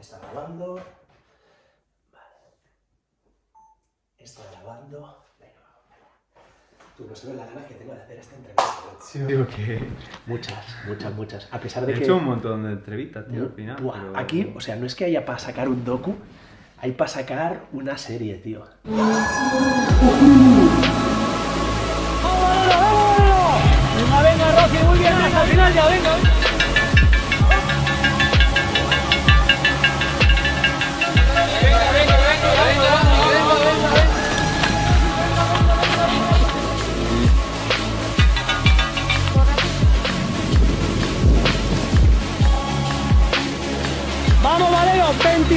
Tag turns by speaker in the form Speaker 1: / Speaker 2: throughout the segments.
Speaker 1: Está grabando. Vale. Está grabando. Venga, vamos. Tú no sabes la gana que tengo de hacer esta entrevista.
Speaker 2: Sí, digo que
Speaker 1: Muchas, muchas, muchas. A pesar
Speaker 2: he
Speaker 1: de que...
Speaker 2: hecho un montón de entrevistas, tío, al final.
Speaker 1: Buah,
Speaker 2: pero-
Speaker 1: Aquí, o sea, no es que haya para sacar un docu, hay para sacar una serie, tío.
Speaker 3: Venga, venga, Rossi, muy bien, hasta el final ya, venga.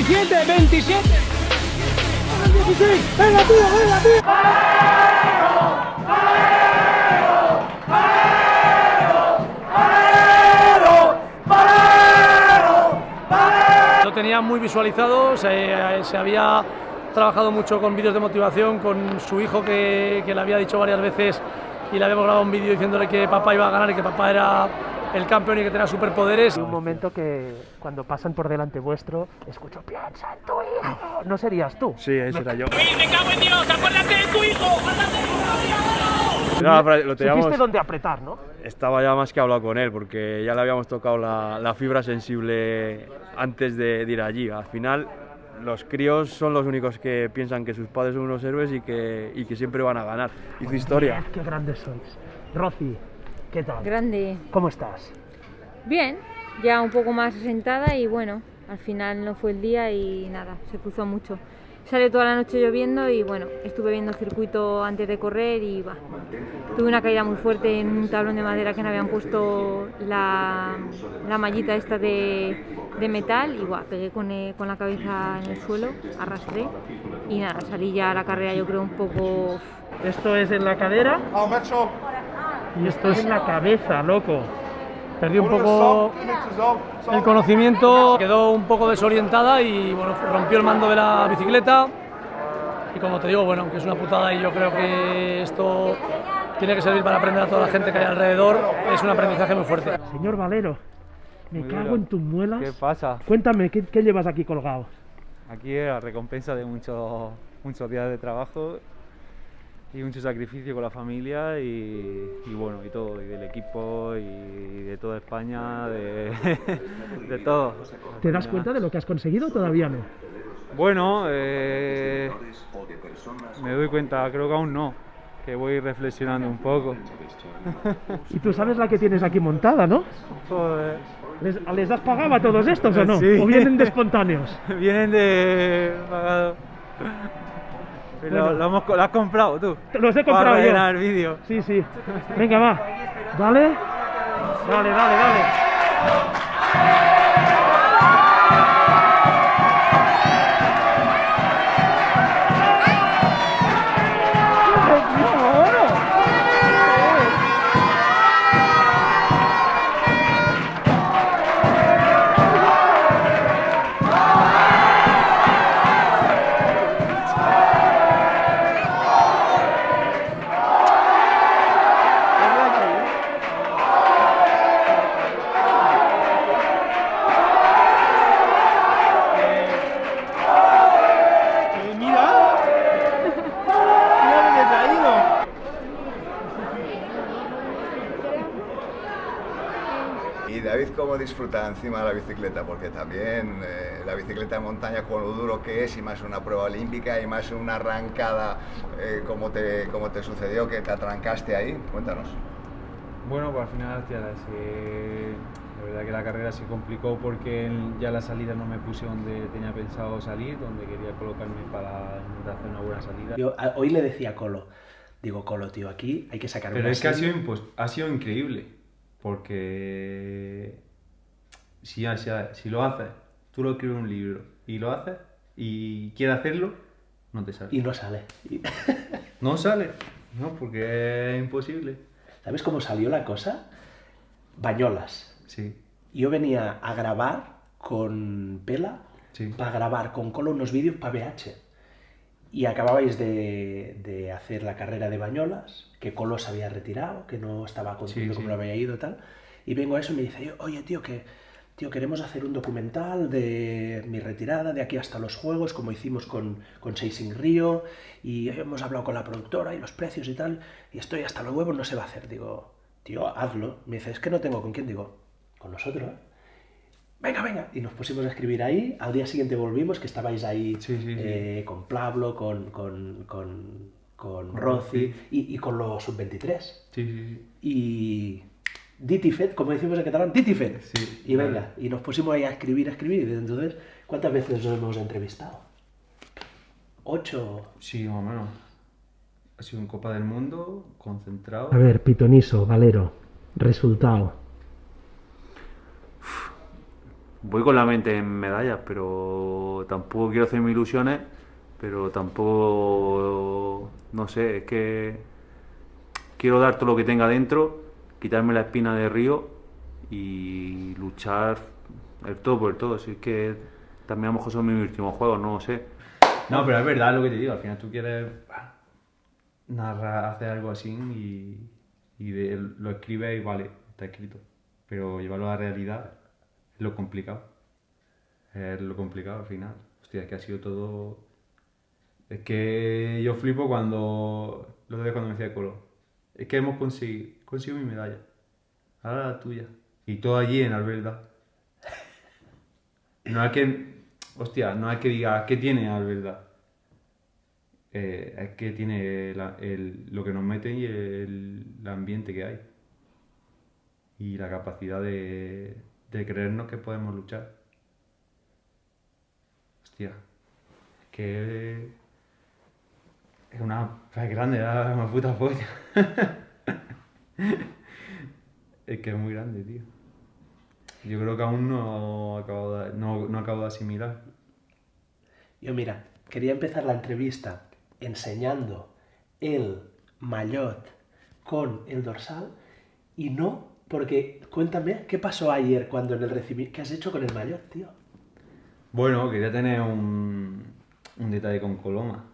Speaker 3: 27, 27. 16, venga, tío, venga, tío. Lo tenía muy visualizado, se, se había trabajado mucho con vídeos de motivación, con su hijo que, que le había dicho varias veces y le habíamos grabado un vídeo diciéndole que papá iba a ganar y que papá era el campeón y que tenía superpoderes.
Speaker 1: un momento que cuando pasan por delante vuestro, escucho, piensa en tu hijo. No serías tú.
Speaker 2: Sí, ese era yo.
Speaker 3: ¡Me cago en Dios! ¡Acuérdate de tu hijo!
Speaker 2: No, pero lo teníamos,
Speaker 1: Supiste dónde apretar, ¿no?
Speaker 2: estaba ya más que hablado con él, porque ya le habíamos tocado la, la fibra sensible antes de, de ir allí. Al final, los críos son los únicos que piensan que sus padres son unos héroes y que, y que siempre van a ganar. Hizo historia.
Speaker 1: Qué grandes sois. Rosy, ¿qué tal?
Speaker 4: Grande.
Speaker 1: ¿Cómo estás?
Speaker 4: Bien, ya un poco más asentada y bueno, al final no fue el día y nada, se cruzó mucho. Salió toda la noche lloviendo y bueno, estuve viendo el circuito antes de correr y va. Tuve una caída muy fuerte en un tablón de madera que me habían puesto la, la mallita esta de, de metal y va, pegué con, eh, con la cabeza en el suelo, arrastré y nada, salí ya a la carrera yo creo un poco
Speaker 1: Esto es en la cadera y esto es en la cabeza, loco.
Speaker 3: Perdí un poco el conocimiento, quedó un poco desorientada y bueno, rompió el mando de la bicicleta. Y como te digo, bueno, que es una putada y yo creo que esto tiene que servir para aprender a toda la gente que hay alrededor, es un aprendizaje muy fuerte.
Speaker 1: Señor Valero, me
Speaker 2: Muy
Speaker 1: cago
Speaker 2: duro.
Speaker 1: en tus muelas.
Speaker 2: ¿Qué pasa?
Speaker 1: Cuéntame, ¿qué, qué llevas aquí colgado?
Speaker 2: Aquí es la recompensa de muchos muchos días de trabajo y mucho sacrificio con la familia y, y bueno, y todo, y del equipo y de toda España, de, de todo.
Speaker 1: ¿Te das cuenta de lo que has conseguido o todavía no?
Speaker 2: Bueno, eh, me doy cuenta, creo que aún no, que voy reflexionando un poco.
Speaker 1: Y tú sabes la que tienes aquí montada, ¿no?
Speaker 2: Joder.
Speaker 1: ¿Les, les has pagado a todos estos o no?
Speaker 2: Sí.
Speaker 1: ¿O vienen de espontáneos?
Speaker 2: Vienen de pagado.
Speaker 1: Bueno.
Speaker 2: lo, hemos, lo has comprado tú.
Speaker 1: Los he
Speaker 2: Para
Speaker 1: comprado yo.
Speaker 2: el vídeo.
Speaker 1: Sí, sí. Venga, va. Dale. Dale, dale, dale.
Speaker 5: ¿Cómo disfruta encima de la bicicleta? Porque también eh, la bicicleta de montaña, con lo duro que es, y más una prueba olímpica, y más una arrancada, eh, como, te, como te sucedió, que te atrancaste ahí. Cuéntanos.
Speaker 6: Bueno, pues al final, la verdad que la carrera se complicó porque ya la salida no me puse donde tenía pensado salir, donde quería colocarme para intentar hacer una buena salida.
Speaker 1: Yo a- hoy le decía a Colo, digo, Colo, tío, aquí hay que sacar
Speaker 6: Pero
Speaker 1: una
Speaker 6: es que ha
Speaker 1: serie".
Speaker 6: sido, impos- ha sido increíble, porque si, si, si lo haces, tú lo escribes un libro y lo haces y quieres hacerlo, no te sale.
Speaker 1: Y no sale.
Speaker 6: No sale, no, porque es imposible.
Speaker 1: ¿Sabes cómo salió la cosa? Bañolas.
Speaker 6: Sí,
Speaker 1: Yo venía a grabar con Pela,
Speaker 6: sí.
Speaker 1: para grabar con Colo unos vídeos para BH. Y acababais de, de hacer la carrera de Bañolas, que Colo se había retirado, que no estaba contento
Speaker 6: Sí,
Speaker 1: cómo
Speaker 6: sí.
Speaker 1: lo había ido y tal. Y vengo a eso y me dice, oye tío, que tío, queremos hacer un documental de mi retirada, de aquí hasta los Juegos, como hicimos con, con Chasing Río, y hemos hablado con la productora y los precios y tal, y estoy hasta los huevos, no se va a hacer. Digo, tío, hazlo. Me dice, es que no tengo con quién. Digo, con nosotros. Venga, venga. Y nos pusimos a escribir ahí. Al día siguiente volvimos, que estabais ahí
Speaker 6: Sí, sí, sí.
Speaker 1: eh, con Pablo, con, con, con, con Rossi y, y con los sub-23.
Speaker 6: Sí, sí,
Speaker 1: Y Ditifet, como decimos en catalán, Ditifet.
Speaker 6: Sí,
Speaker 1: y venga,
Speaker 6: vale.
Speaker 1: y nos pusimos ahí a escribir, a escribir. Y desde entonces, ¿cuántas veces nos hemos entrevistado? ¿Ocho?
Speaker 6: sí. Sí, más o menos. Ha sido en Copa del Mundo, concentrado.
Speaker 1: A ver, Pitoniso, Valero, resultado.
Speaker 2: Voy con la mente en medallas, pero tampoco quiero hacerme ilusiones, pero tampoco, no sé, es que quiero dar todo lo que tenga dentro, quitarme la espina de río y luchar el todo por el todo. Es que también a lo mejor son mis últimos juegos, no lo sé.
Speaker 6: No, pero es verdad lo que te digo. Al final tú quieres narrar, hacer algo así y, lo escribes y vale, está escrito. Pero llevarlo a la realidad es lo complicado. Es lo complicado al final. Hostia, es que ha sido todo. Es que yo flipo cuando. Lo de cuando me decía Colo. Es que hemos conseguido. Consigo mi medalla. Ahora la tuya. Y todo allí en Alberda. No es que. Hostia, no es que diga ¿qué tiene Alberda? Eh, es que tiene lo que nos meten y el, ambiente que hay. Y la capacidad de, de creernos que podemos luchar. Hostia, es que es una es grande, es una puta polla. es que es muy grande, tío. Yo creo que aún no acabo de, no, no acabo de asimilar.
Speaker 1: Yo mira, quería empezar la entrevista enseñando el maillot con el dorsal y no, porque cuéntame, ¿qué pasó ayer cuando en el recibimiento, qué has hecho con el maillot, tío?
Speaker 6: Bueno, quería tener un, un detalle con Coloma.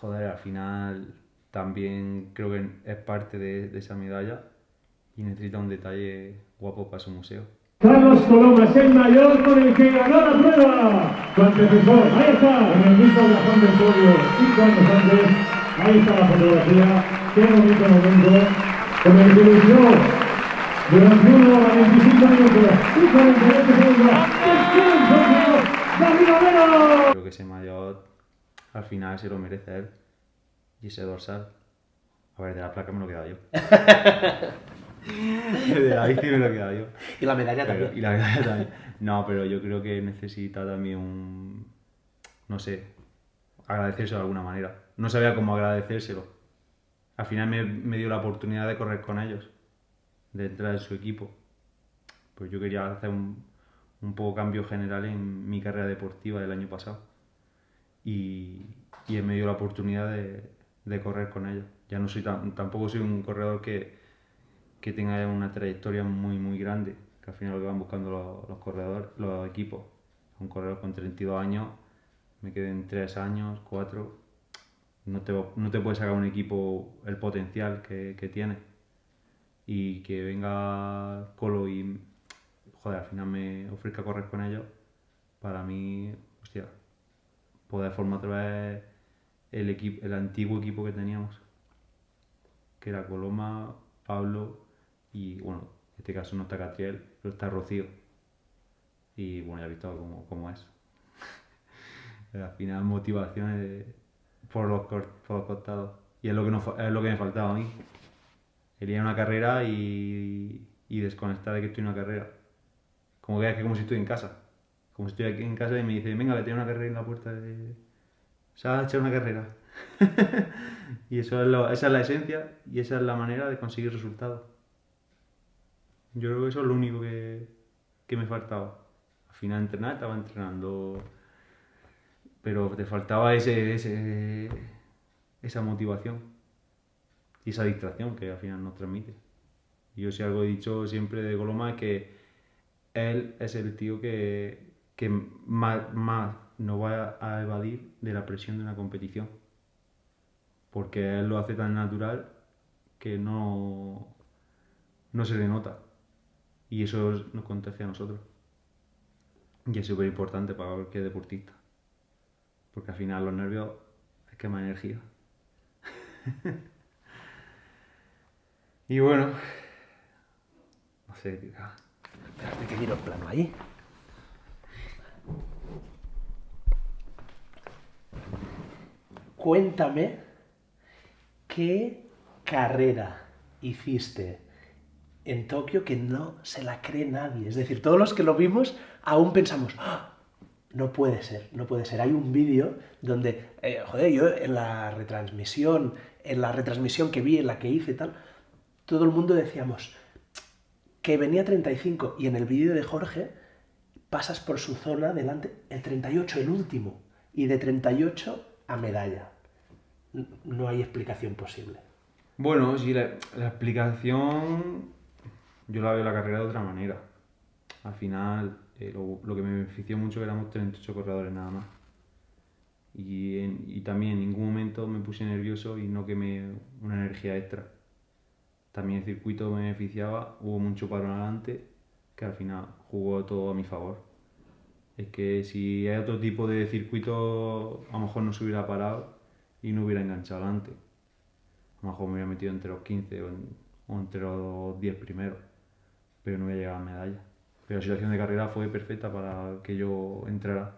Speaker 6: Joder, al final también creo que es parte de, de esa medalla y necesita un detalle guapo para su museo.
Speaker 7: Carlos Coloma es el mayor con el que ganó la prueba. Su antecesor, ahí está, en el mismo blasón del podio, cinco años antes. Ahí está la fotografía. Qué bonito momento. Con el que luchó durante uno a 25 años y 48 segundos. ¡Es campeón, David!
Speaker 6: Creo que ese mayor al final se lo merece él. Y ese dorsal. A ver, de la placa me lo he quedado yo. de la bici me lo he quedado yo.
Speaker 1: Y la medalla
Speaker 6: Pero-
Speaker 1: también.
Speaker 6: y la medalla también. No, pero yo creo que necesita también un. No sé. Agradecérselo de alguna manera. No sabía cómo agradecérselo. Al final me, me dio la oportunidad de correr con ellos. De entrar en su equipo. Pues yo quería hacer un, un poco cambio general en mi carrera deportiva del año pasado. Y, y él me dio la oportunidad de, de correr con ellos. Ya no soy tan, tampoco soy un corredor que, que tenga una trayectoria muy muy grande, que al final lo que van buscando los, los corredores, los equipos. Un corredor con 32 años, me queden 3 años, 4, no te, no te puede sacar un equipo el potencial que, que tiene. Y que venga Colo y, joder, al final me ofrezca correr con ellos, para mí, hostia, poder formar otra vez el, equipo, el antiguo equipo que teníamos que era Coloma, Pablo y bueno, en este caso no está Catriel, pero está Rocío. Y bueno, ya he visto cómo, cómo es. Al final motivaciones por los, por los costados. Y es lo que, no, fa- es lo que me faltaba a mí. Quería una carrera y, y desconectar de que estoy en una carrera. Como que, que como si estoy en casa. Como si estoy aquí en casa y me dice, venga, que tiene una carrera en la puerta de... Se va a echar una carrera. y eso es lo- esa es la esencia y esa es la manera de conseguir resultados. Yo creo que eso es lo único que, que me faltaba. Al final entrenar, estaba entrenando, pero te faltaba ese, ese, esa motivación y esa distracción que al final nos transmite. Yo si algo he dicho siempre de Coloma es que él es el tío que, que más, más no va a evadir de la presión de una competición. Porque él lo hace tan natural que no, no se le nota. Y eso nos contagia a nosotros. Y es súper importante para cualquier deportista. Porque al final los nervios es que energía. y bueno, no sé, tío.
Speaker 1: Espérate que plano ahí. Cuéntame qué carrera hiciste en Tokio que no se la cree nadie. Es decir, todos los que lo vimos aún pensamos, "Ah, no puede ser, no puede ser. Hay un vídeo donde, eh, joder, yo en la retransmisión, en la retransmisión que vi, en la que hice y tal, todo el mundo decíamos que venía 35 y en el vídeo de Jorge pasas por su zona delante, el 38, el último, y de 38 a medalla. No hay explicación posible.
Speaker 6: Bueno, sí, la, explicación yo la veo la carrera de otra manera. Al final, eh, lo, que me benefició mucho éramos 38 corredores nada más. Y, y también en ningún momento me puse nervioso y no quemé una energía extra. También el circuito me beneficiaba, hubo mucho paro adelante, que al final jugó todo a mi favor. Es que si hay otro tipo de circuito, a lo mejor no se hubiera parado y no hubiera enganchado adelante. A lo mejor me hubiera metido entre los 15 o, en- o entre los 10 primeros, pero no hubiera llegado a medalla. Pero la situación de carrera fue perfecta para que yo entrara.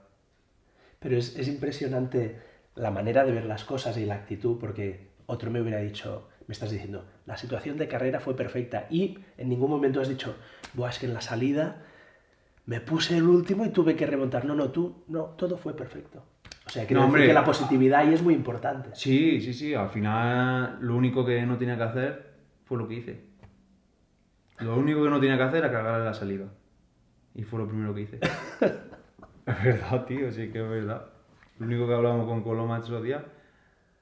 Speaker 1: Pero es, es impresionante la manera de ver las cosas y la actitud, porque otro me hubiera dicho, me estás diciendo, la situación de carrera fue perfecta y en ningún momento has dicho, Buah, es que en la salida me puse el último y tuve que remontar. No, no, tú, no, todo fue perfecto. O sea, quiero
Speaker 6: No,
Speaker 1: decir que la positividad ahí es muy importante.
Speaker 6: Sí, sí, sí, al final lo único que no tenía que hacer fue lo que hice. Lo único que no tenía que hacer era cargar la salida. Y fue lo primero que hice. es verdad, tío, sí que es verdad. Lo único que hablábamos con Coloma esos días,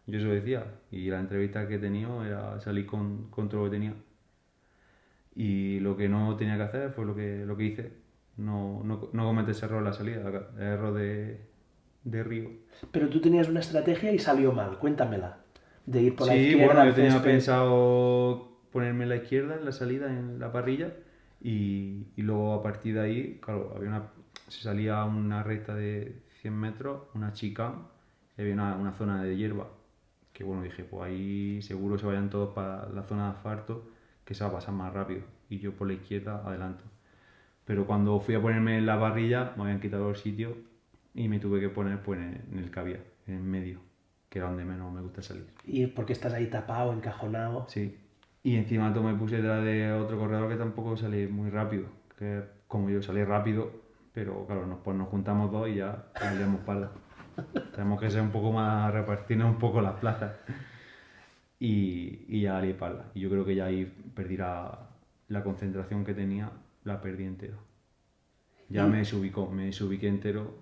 Speaker 6: yo eso decía. Y la entrevista que he tenido era salir con, con todo lo que tenía. Y lo que no tenía que hacer fue lo que, lo que hice. No, no, no cometer ese error en la salida, el error de, de Río.
Speaker 1: Pero tú tenías una estrategia y salió mal, cuéntamela. De ir por la
Speaker 6: Sí,
Speaker 1: izquierda.
Speaker 6: bueno,
Speaker 1: al
Speaker 6: yo tenía
Speaker 1: césped.
Speaker 6: pensado ponerme la izquierda en la salida, en la parrilla, y, y luego a partir de ahí, claro, había una, se salía una recta de 100 metros, una chica, y había una, una zona de hierba, que bueno, dije, pues ahí seguro se vayan todos para la zona de asfalto, que se va a pasar más rápido, y yo por la izquierda adelanto. Pero cuando fui a ponerme en la parrilla, me habían quitado el sitio y me tuve que poner pues, en el había, en medio, que era donde menos me gusta salir.
Speaker 1: Y porque estás ahí tapado, encajonado.
Speaker 6: Sí. Y encima me puse detrás de otro corredor que tampoco salí muy rápido. Que como yo salí rápido, pero claro, nos, pues nos juntamos dos y ya salíamos parda. Tenemos que ser un poco más, repartirnos un poco las plazas. Y, y ya salí parda. Y yo creo que ya ahí perdí la, la concentración que tenía, la perdí entero. Ya me desubicó, me desubiqué entero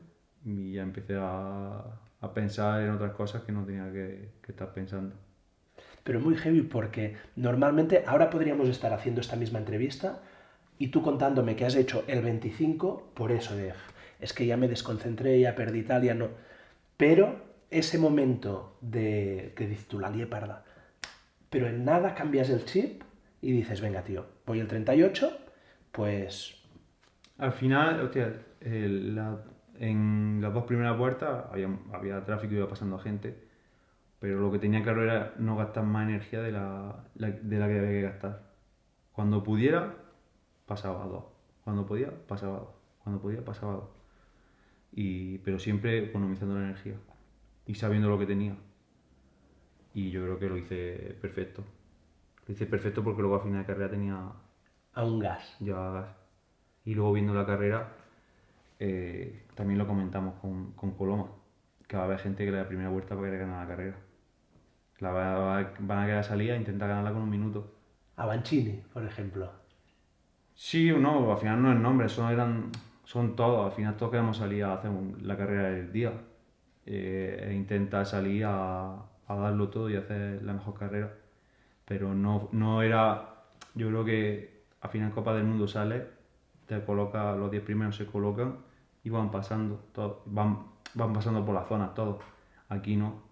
Speaker 6: y ya empecé a, a pensar en otras cosas que no tenía que, que estar pensando.
Speaker 1: Pero muy heavy porque normalmente ahora podríamos estar haciendo esta misma entrevista y tú contándome que has hecho el 25 por eso de es que ya me desconcentré, ya perdí tal, ya no. Pero ese momento de que dices tú la lié parda, pero en nada cambias el chip y dices, venga tío, voy el 38, pues
Speaker 6: Al final, hostia, el- la- en las dos primeras vueltas había, había tráfico iba pasando gente, pero lo que tenía claro era no gastar más energía de la, la- de la que había que gastar. Cuando pudiera, pasaba a dos. Cuando podía, pasaba a dos. Cuando podía, pasaba a dos. Y, pero siempre economizando la energía y sabiendo lo que tenía. Y yo creo que lo hice perfecto. Lo hice perfecto porque luego al final de carrera tenía
Speaker 1: a un gas.
Speaker 6: llevaba gas. Y luego viendo la carrera, eh, también lo comentamos con, con Coloma, que va a haber gente que la primera vuelta va a querer ganar la carrera. La va- va- van a querer salir a intentar ganarla con un minuto.
Speaker 1: A Banchini, por ejemplo.
Speaker 6: Sí o no, al final no es nombre, son, eran, son todos, al final todos queremos salir a hacer un- la carrera del día. eh, e intentar salir a, a darlo todo y hacer la mejor carrera. Pero no, no era, yo creo que al final Copa del Mundo sale, te coloca, los 10 primeros se colocan y van pasando, todos, van, van pasando por las zonas todos. Aquí no,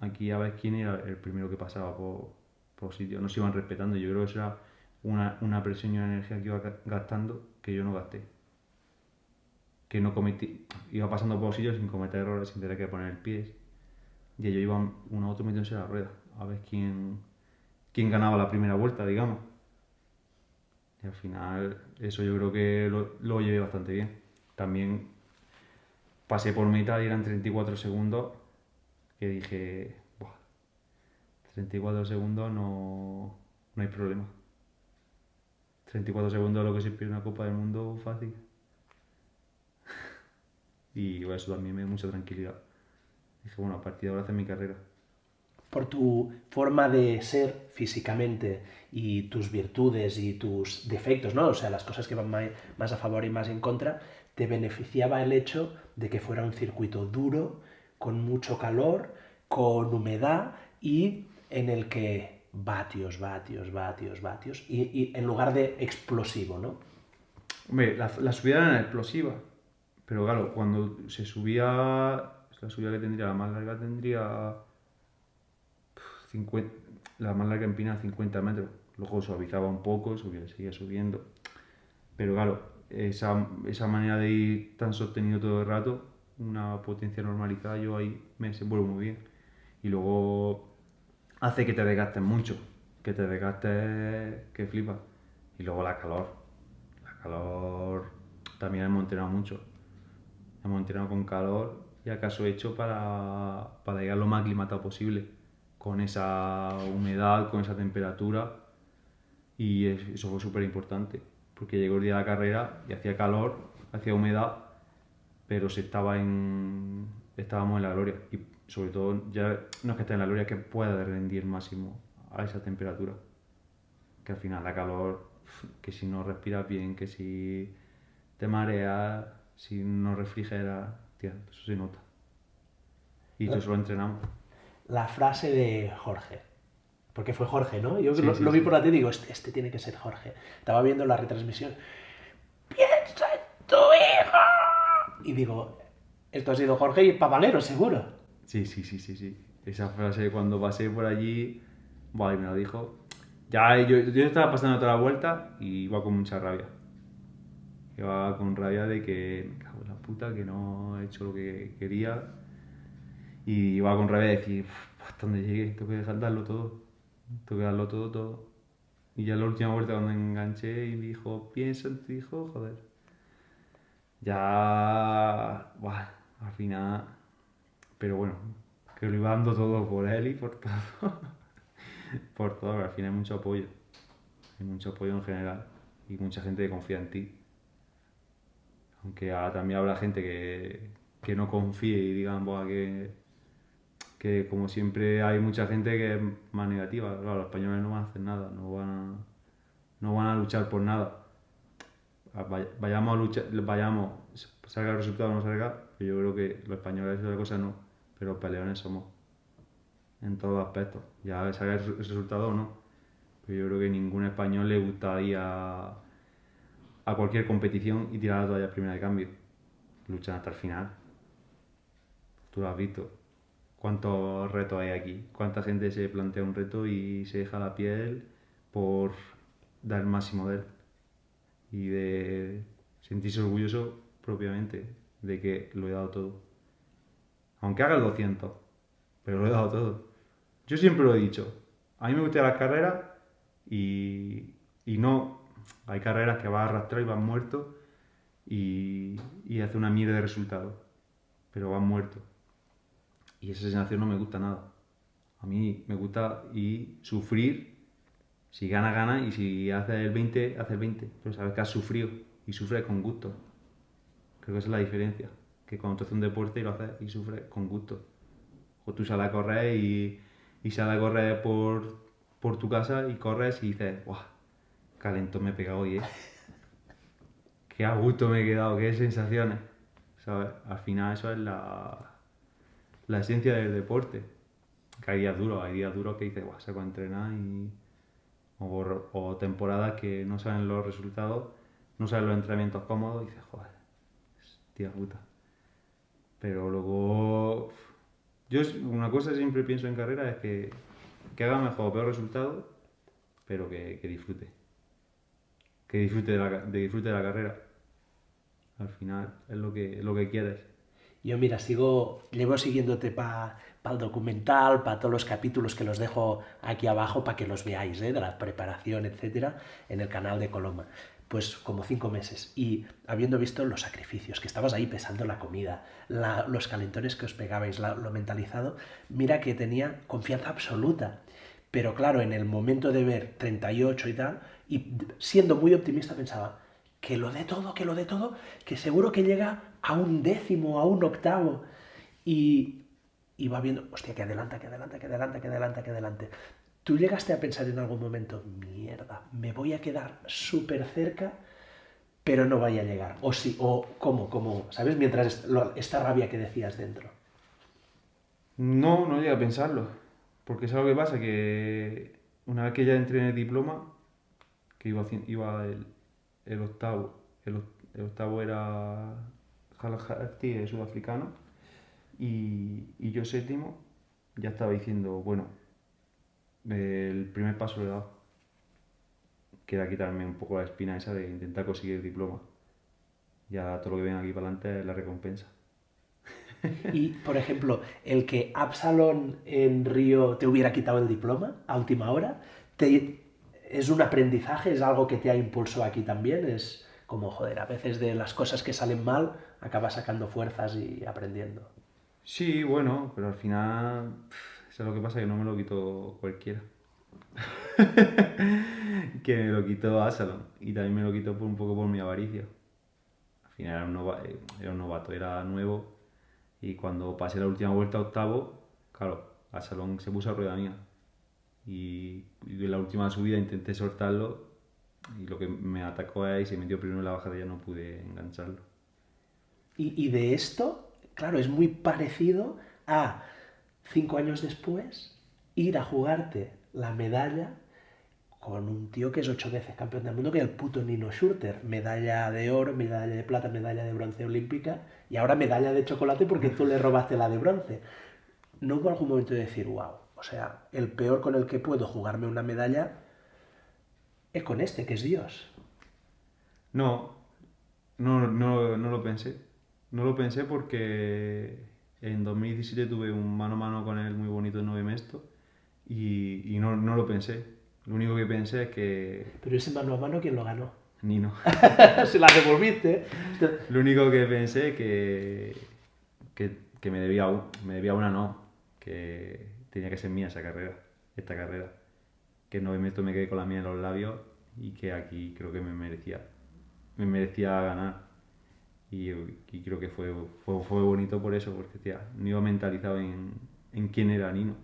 Speaker 6: aquí a ver quién era el primero que pasaba por, por sitio, no se iban respetando, yo creo que eso era una, una presión y una energía que iba ga- gastando que yo no gasté. que no cometí, iba pasando por sitios sin cometer errores, sin tener que poner el pie. Y ellos iban uno a otro metiéndose en la rueda, a ver quién, quién ganaba la primera vuelta, digamos. Al final, eso yo creo que lo, lo llevé bastante bien. También pasé por meta y eran 34 segundos, que dije, Buah, 34 segundos no, no hay problema. 34 segundos lo que se pierde una Copa del Mundo fácil. y eso también me dio mucha tranquilidad. Dije, bueno, a partir de ahora hacer mi carrera.
Speaker 1: Por tu forma de ser físicamente y tus virtudes y tus defectos, ¿no? O sea, las cosas que van más a favor y más en contra, te beneficiaba el hecho de que fuera un circuito duro, con mucho calor, con humedad y en el que vatios, vatios, vatios, vatios, y, en lugar de explosivo, ¿no?
Speaker 6: Hombre, la, la subida era explosiva. Pero claro, cuando se subía, la subida que tendría, la más larga tendría 50, la más larga empina 50 metros. Luego suavizaba un poco, subía, seguía subiendo. Pero claro, esa, esa manera de ir tan sostenido todo el rato, una potencia normalizada, yo ahí me desenvuelvo muy bien. Y luego hace que te desgastes mucho, que te desgastes que flipas. Y luego la calor. La calor también hemos entrenado mucho. Hemos entrenado con calor y acaso hecho para, para llegar lo más aclimatado posible. Con esa humedad, con esa temperatura. Y es- eso fue súper importante. Porque llegó el día de la carrera y hacía calor, hacía humedad, pero se estaba en, estábamos en la gloria. Y sobre todo, ya no es que esté en la gloria, que pueda rendir máximo a esa temperatura. Que al final la calor, que si no respiras bien, que si te mareas, si no refrigeras, tía, eso se nota. Y eso lo entrenamos.
Speaker 1: La frase de Jorge, porque fue Jorge, ¿no? Yo
Speaker 6: Sí,
Speaker 1: lo,
Speaker 6: sí,
Speaker 1: lo vi por la tele y digo, este, este tiene que ser Jorge. Estaba viendo la retransmisión. ¡Piensa en tu hijo! Y digo, esto ha sido Jorge y Papalero, seguro.
Speaker 6: Sí, sí, sí, sí, sí. Esa frase cuando pasé por allí, y me lo dijo. Ya yo, yo estaba pasando toda la vuelta y iba con mucha rabia. Iba con rabia de que me cago en la puta, que no he hecho lo que quería. Y iba con de decir, "Uf, hasta donde llegue, tengo que dejar darlo todo. Tengo que darlo todo, todo. Y ya la última vuelta cuando enganché y me dijo, piensa en tu hijo, joder. Ya, buah, al final pero bueno, que lo iba dando todo por él y por todo. por todo, al final hay mucho apoyo. Hay mucho apoyo en general y mucha gente que confía en ti. Aunque ahora también habrá gente que, que no confíe y digan, "Buah, que, que como siempre hay mucha gente que es más negativa. Claro, los españoles no van a hacer nada, no van a, no van a luchar por nada. Vay- Vayamos a luchar, vayamos, salga el resultado o no salga, yo creo que los españoles otra cosa no, pero peleones somos en todos los aspectos. Ya salga el resultado o no, pero yo creo que ningún español le gustaría a cualquier competición y tirar la toalla primera de cambio. Luchan hasta el final. Tú lo has visto. ¿Cuántos retos hay aquí? ¿Cuánta gente se plantea un reto y se deja la piel por dar el máximo de él? Y de sentirse orgulloso propiamente de que lo he dado todo. Aunque haga el 200, pero lo he dado todo. Yo siempre lo he dicho. A mí me gustan las carreras y, y no. Hay carreras que vas a arrastrar y vas muerto y, y hace una mierda de resultado. Pero vas muerto. Y esa sensación no me gusta nada. A mí me gusta y sufrir. Si gana, gana. Y si hace el 20, hace el 20. Pero sabes que has sufrido. Y sufres con gusto. Creo que esa es la diferencia. Que cuando tú haces un deporte y lo haces y sufres con gusto. O tú sales a correr y, y sales a correr por, por tu casa y corres y dices, ¡guau! Calentón me he pegado hoy, ¿eh? Qué a gusto me he quedado, qué sensaciones. ¿Sabes? Al final eso es la, la esencia del deporte. Que hay días duros, hay días duros que dices, guau, saco a entrenar y... O, temporadas que no salen los resultados, no salen los entrenamientos cómodos y dices, joder, tía puta. Pero luego... Yo es- una cosa que siempre pienso en carrera es que, que haga mejor o peor resultado, pero que, disfrute. Que disfrute de la, de disfrute de la carrera. Al final es lo que, lo que quieres.
Speaker 1: Yo, mira, sigo, llevo siguiéndote para el documental, para todos los capítulos que los dejo aquí abajo para que los veáis, ¿eh? de la preparación, etcétera, en el canal de Coloma. Pues como cinco meses. Y habiendo visto los sacrificios, que estabas ahí pesando la comida, los calentones que os pegabais, lo mentalizado, mira que tenía confianza absoluta. Pero claro, en el momento de ver 38 y tal, y siendo muy optimista pensaba, que lo dé todo, que lo dé todo, que seguro que llega a un décimo, a un octavo. Y, y va viendo, hostia, que adelanta, que adelanta, que adelanta, que adelanta, que adelante. ¿Tú llegaste a pensar en algún momento, mierda, me voy a quedar súper cerca, pero no vaya a llegar? O sí, o cómo, cómo, ¿sabes? Mientras esta rabia que decías dentro.
Speaker 6: No, no llegué a pensarlo. Porque es algo que pasa, que una vez que ya entré en el diploma, que iba, el octavo. El, octavo era Jalajati, sudafricano. Y, y, yo séptimo, ya estaba diciendo, bueno, el primer paso lo he dado. Que era quitarme un poco la espina esa de intentar conseguir el diploma. Ya todo lo que ven aquí para adelante es la recompensa.
Speaker 1: Y, por ejemplo, el que Absalón en Río te hubiera quitado el diploma a última hora, te, es un aprendizaje, es algo que te ha impulsado aquí también, es como, joder, a veces de las cosas que salen mal, acabas sacando fuerzas y aprendiendo.
Speaker 6: Sí, bueno, pero al final, eso es lo que pasa, que no me lo quito cualquiera. que me lo quitó Asalon y también me lo quitó por un poco por mi avaricia. Al final era un, un novato, era nuevo y cuando pasé la última vuelta octavo, claro, Asalón se puso a rueda mía y, en la última subida intenté soltarlo y lo que me atacó ahí se metió primero en la bajada y ya no pude engancharlo.
Speaker 1: Y, de esto, claro, es muy parecido a cinco años después ir a jugarte la medalla con un tío que es ocho veces campeón del mundo, que es el puto Nino Schurter. Medalla de oro, medalla de plata, medalla de bronce olímpica y ahora medalla de chocolate porque tú le robaste la de bronce. ¿No hubo algún momento de decir, wow, o sea, el peor con el que puedo jugarme una medalla es con este, que es Dios.
Speaker 6: No, no, no, no lo pensé. No lo pensé porque en 2017 tuve un mano a mano con él muy bonito en 9 Mesto y, y no, no, lo pensé. Lo único que pensé es que...
Speaker 1: Pero ese mano a mano, ¿quién lo ganó?
Speaker 6: Nino.
Speaker 1: Se la devolviste.
Speaker 6: Lo único que pensé que, que, que me, debía, me debía una no. Que, tenía que ser mía esa carrera, esta carrera. Que no me quedé con la mía en los labios y que aquí creo que me merecía, me merecía ganar. Y, creo que fue, fue, fue, bonito por eso, porque tía, no iba mentalizado en, en quién era Nino.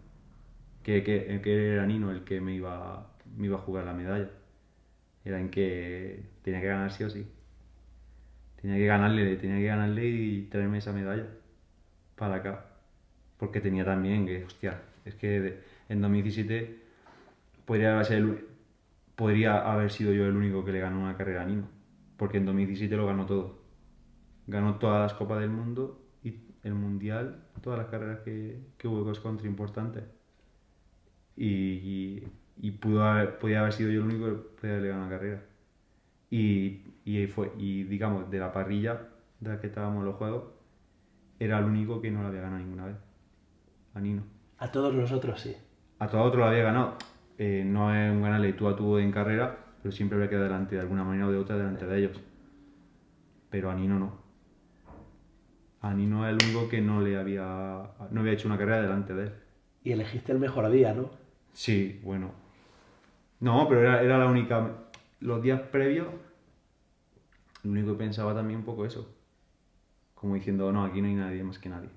Speaker 6: Que, que, que, era Nino el que me iba, me iba a jugar la medalla. Era en que tenía que ganar sí o sí. Tenía que ganarle, tenía que ganarle y traerme esa medalla para acá. Porque tenía también que, hostia, es que en 2017 podría haber, podría haber sido yo el único que le ganó una carrera a Nino, porque en 2017 lo ganó todo. Ganó todas las Copas del Mundo y el Mundial, todas las carreras que, que hubo cross country importantes. Y, y, pudo haber, podía haber sido yo el único que podía haberle ganado una carrera. Y, y, fue, y digamos, de la parrilla de la que estábamos en los juegos, era el único que no la había ganado ninguna vez. A Nino.
Speaker 1: A todos los otros sí.
Speaker 6: A todos otros lo había ganado. Eh, no es un ganarle tú a tú en carrera, pero siempre había quedado delante de alguna manera o de otra delante de ellos. Pero a Nino no. A Nino es el único que no le había, no había hecho una carrera delante de él.
Speaker 1: Y elegiste el mejor día, ¿no?
Speaker 6: Sí, bueno. No, pero era, era la única. Los días previos, lo único que pensaba también un poco eso. Como diciendo, no, aquí no hay nadie más que nadie.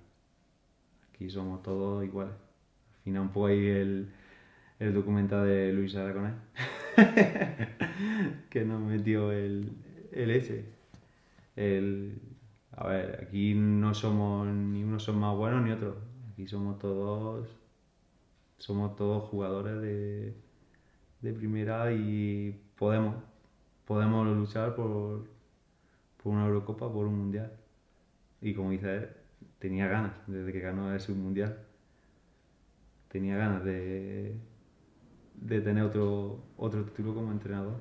Speaker 6: Aquí somos todos iguales final un poco ahí el, el documental de Luis Aragonés, que nos metió el, el ese. El, a ver, aquí no somos, ni unos son más buenos ni otros. Aquí somos todos, somos todos jugadores de, de primera y podemos, podemos luchar por, por una Eurocopa, por un Mundial. Y como dice él, tenía ganas desde que ganó ese Mundial tenía ganas de, de tener otro, otro título como entrenador.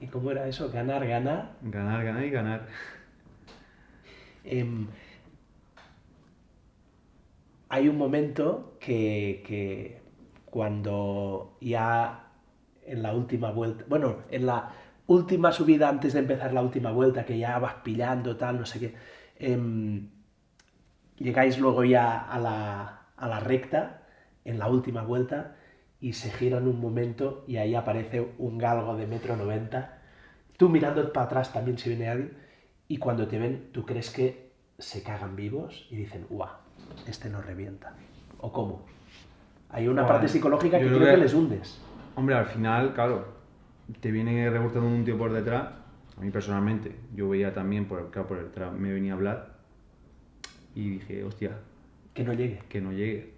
Speaker 1: ¿Y cómo era eso? ¿Ganar, ganar?
Speaker 6: Ganar, ganar y ganar.
Speaker 1: Em, hay un momento que, que cuando ya en la última vuelta, bueno, en la última subida antes de empezar la última vuelta, que ya vas pillando, tal, no sé qué, em, llegáis luego ya a la, a la recta, en la última vuelta, y se giran un momento y ahí aparece un galgo de metro noventa. Tú mirando para atrás también si viene alguien, y cuando te ven, tú crees que se cagan vivos y dicen, ¡guau! Este no revienta. ¿O cómo? Hay una parte psicológica que creo
Speaker 6: creo
Speaker 1: que
Speaker 6: que-
Speaker 1: les hundes.
Speaker 6: Hombre, al final, claro, te viene rebotando un tío por detrás. A mí personalmente, yo veía también, por, claro, por detrás me venía a hablar y dije, hostia,
Speaker 1: Que no llegue.
Speaker 6: que no llegue.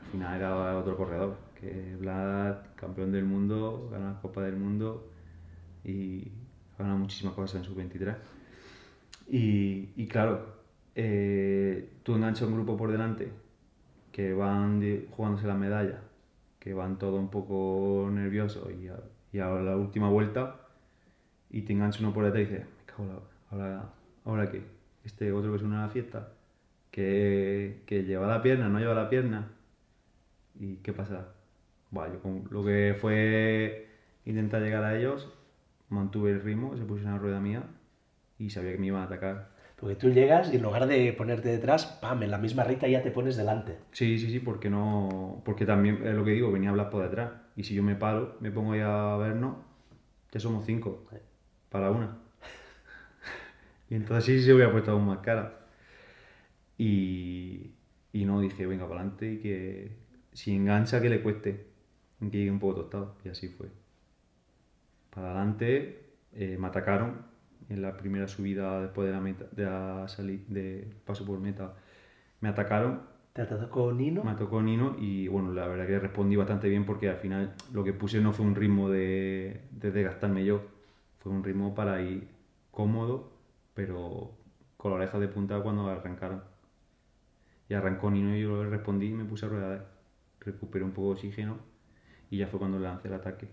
Speaker 6: Al final era otro corredor, que Vlad, campeón del mundo, gana la Copa del Mundo y ha ganado muchísimas cosas en su 23. Y, y claro, eh, tú enganchas un grupo por delante que van jugándose la medalla, que van todo un poco nerviosos y a, la última vuelta y te engancha uno por detrás y dices, me cago la- ahora, ahora qué, este otro que se une a la fiesta, que, que lleva la pierna, no lleva la pierna, y qué pasa. Bueno, yo con- lo que fue intentar llegar a ellos, mantuve el ritmo, se pusieron a la rueda mía y sabía que me iban a atacar.
Speaker 1: Porque tú llegas y en lugar de ponerte detrás, pam, en la misma recta ya te pones delante.
Speaker 6: Sí, sí, sí, porque no. Porque también es lo que digo, venía a hablar por detrás. Y si yo me paro, me pongo ahí a vernos, ya somos cinco. Para una. y entonces sí se hubiera puesto aún más cara. Y, y no dije, venga, para adelante y que si engancha, que le cueste. Que llegue un poco tostado. Y así fue. Para adelante, eh, me atacaron en la primera subida después de la meta, de la sali- de paso por meta. Me atacaron
Speaker 1: Te atacó Nino.
Speaker 6: me tocó Nino y bueno, la verdad que respondí bastante bien porque al final lo que puse no fue un ritmo de, de desgastarme yo, fue un ritmo para ir cómodo, pero con la oreja de punta cuando arrancaron. Y arrancó Nino y yo le respondí y me puse a rueda. Recuperé un poco de oxígeno y ya fue cuando lancé el ataque.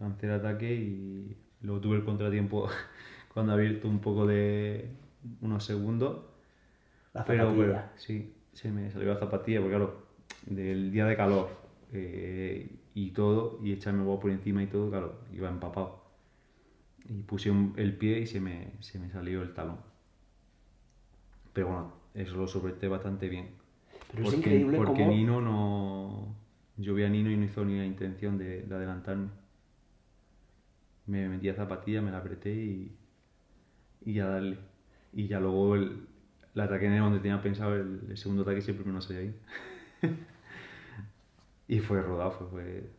Speaker 6: Lancé el ataque y luego tuve el contratiempo cuando ha abierto un poco de unos segundos
Speaker 1: La
Speaker 6: pero
Speaker 1: zapatilla.
Speaker 6: bueno, sí, se me salió la zapatilla, porque claro, del día de calor eh, y todo, y echarme agua por encima y todo, claro, iba empapado. Y puse un- el pie y se me, se me salió el talón. Pero bueno, eso lo soporté bastante bien.
Speaker 1: Pero es
Speaker 6: porque,
Speaker 1: increíble
Speaker 6: porque
Speaker 1: cómo-
Speaker 6: Nino no... Yo vi a Nino y no hizo ni la intención de, de adelantarme. Me metí a zapatilla, me la apreté y, y a darle. Y ya luego el, ataque en el donde tenía pensado, el, segundo ataque siempre me no salía ahí. y fue rodado, fue, fue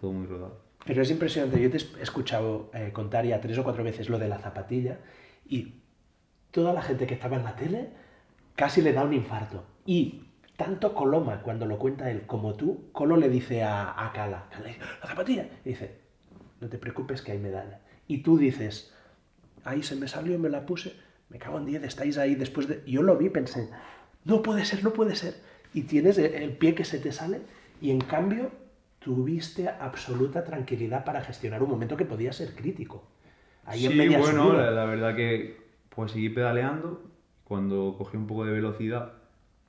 Speaker 6: todo muy rodado.
Speaker 1: Pero es impresionante. Yo te he escuchado eh, contar ya tres o cuatro veces lo de la zapatilla y toda la gente que estaba en la tele casi le da un infarto. Y tanto Coloma, cuando lo cuenta él como tú, Colo le dice a, a Cala, Cala la zapatilla. Y dice, no te preocupes que hay medalla. Y tú dices, ahí se me salió, me la puse, me cago en 10, estáis ahí después de... Yo lo vi, pensé, no puede ser, no puede ser. Y tienes el- pie que se te sale y en cambio tuviste absoluta tranquilidad para gestionar un momento que podía ser crítico. Ahí en
Speaker 6: sí,
Speaker 1: media
Speaker 6: bueno, la verdad que pues seguí pedaleando. Cuando cogí un poco de velocidad,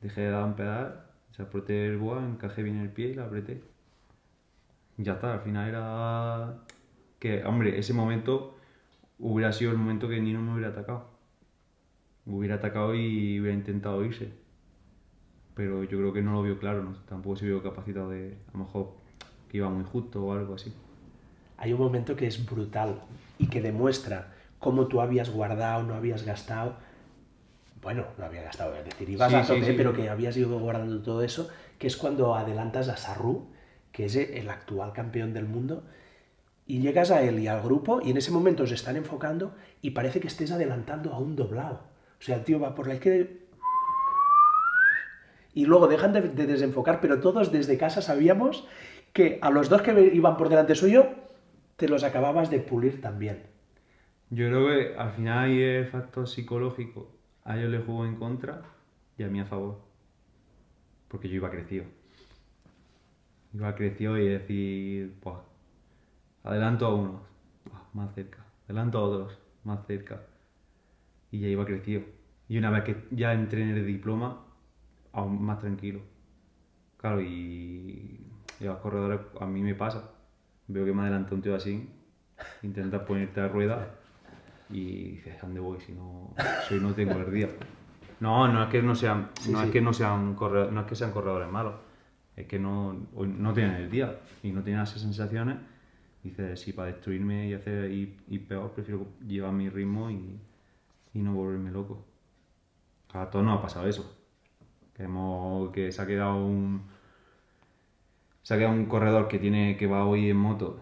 Speaker 6: dejé de dar un pedal, se apreté el boa, encajé bien el pie y la apreté. Ya está, al final era que, hombre, ese momento hubiera sido el momento que Nino me hubiera atacado. Hubiera atacado y hubiera intentado irse. Pero yo creo que no lo vio claro, ¿no? tampoco se vio capacitado de, a lo mejor, que iba muy justo o algo así.
Speaker 1: hay un momento que es brutal y que demuestra cómo tú habías guardado, no habías gastado. Bueno, no había gastado, es decir, ibas
Speaker 6: Sí,
Speaker 1: a
Speaker 6: sí,
Speaker 1: tope,
Speaker 6: sí.
Speaker 1: pero que habías ido guardando todo eso, que es cuando adelantas a Sarru, que es el actual campeón del mundo, y llegas a él y al grupo, y en ese momento os están enfocando y parece que estés adelantando a un doblado. O sea, el tío va por la izquierda y luego dejan de, de desenfocar, pero todos desde casa sabíamos que a los dos que iban por delante suyo, te los acababas de pulir también.
Speaker 6: Yo creo que al final ahí el factor psicológico a ellos les jugó en contra y a mí a favor. Porque yo iba crecido. Iba crecido y decir, "Buah, adelanto a unos, buah, más cerca. Adelanto a otros, más cerca. Y ya iba crecido. Y una vez que ya entré en el diploma, aún más tranquilo. Claro, y, y a los corredores a mí me pasa. Veo que me adelanta un tío así, intentas ponerte a rueda y dices, ¿a dónde voy si no, si no tengo el día? No, no es que no sean, no
Speaker 1: sí.
Speaker 6: es que no sean corredores, no es que sean corredores malos, es que no, no tienen el día y no tienen esas sensaciones. Dices, sí, para destruirme y hacer y peor, prefiero llevar mi ritmo y, y no volverme loco. A todos nos ha pasado eso. Que, hemos, que se ha quedado un. Se ha quedado un corredor que tiene que va hoy en moto,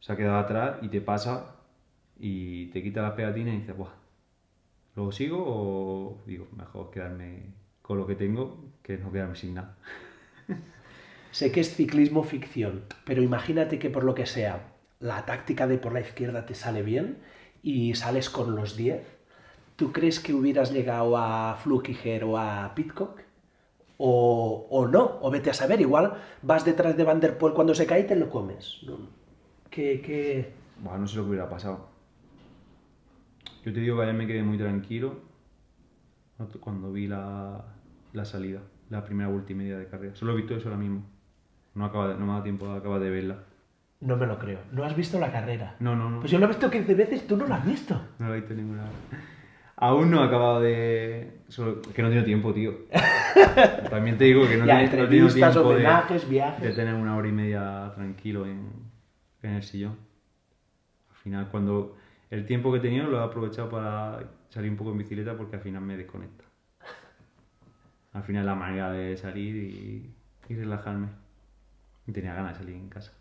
Speaker 6: se ha quedado atrás y te pasa y te quita las pegatinas y dices, Buah, ¿luego sigo o digo, mejor quedarme con lo que tengo que no quedarme sin nada?
Speaker 1: Sé que es ciclismo ficción, pero imagínate que por lo que sea, la táctica de por la izquierda te sale bien y sales con los 10. ¿Tú crees que hubieras llegado a Flukiger o a Pitcock? O, o no, o vete a saber, igual vas detrás de Van cuando se cae y te lo comes. ¿Qué, qué...
Speaker 6: Bueno, no sé lo que hubiera pasado. Yo te digo que ayer me quedé muy tranquilo cuando vi la, la salida, la primera vuelta media de carrera. Solo he visto eso ahora mismo. No, acaba de- no me ha dado tiempo de acabar de verla.
Speaker 1: No me lo creo. ¿No has visto la carrera?
Speaker 6: No, no, no.
Speaker 1: Pues yo lo he visto 15 veces, tú no lo has visto.
Speaker 6: No lo he visto ninguna vez. Aún no he acabado de. Solo... que no tengo tiempo, tío. También te digo que no,
Speaker 1: Ya, entrevistas,
Speaker 6: tiempo de,
Speaker 1: viajes.
Speaker 6: de tener una hora y media tranquilo en, en el sillón. Al final, cuando. El tiempo que he tenido lo he aprovechado para salir un poco en bicicleta porque al final me desconecta. Al final la manera de salir y, y relajarme. Y tenía ganas de salir en casa.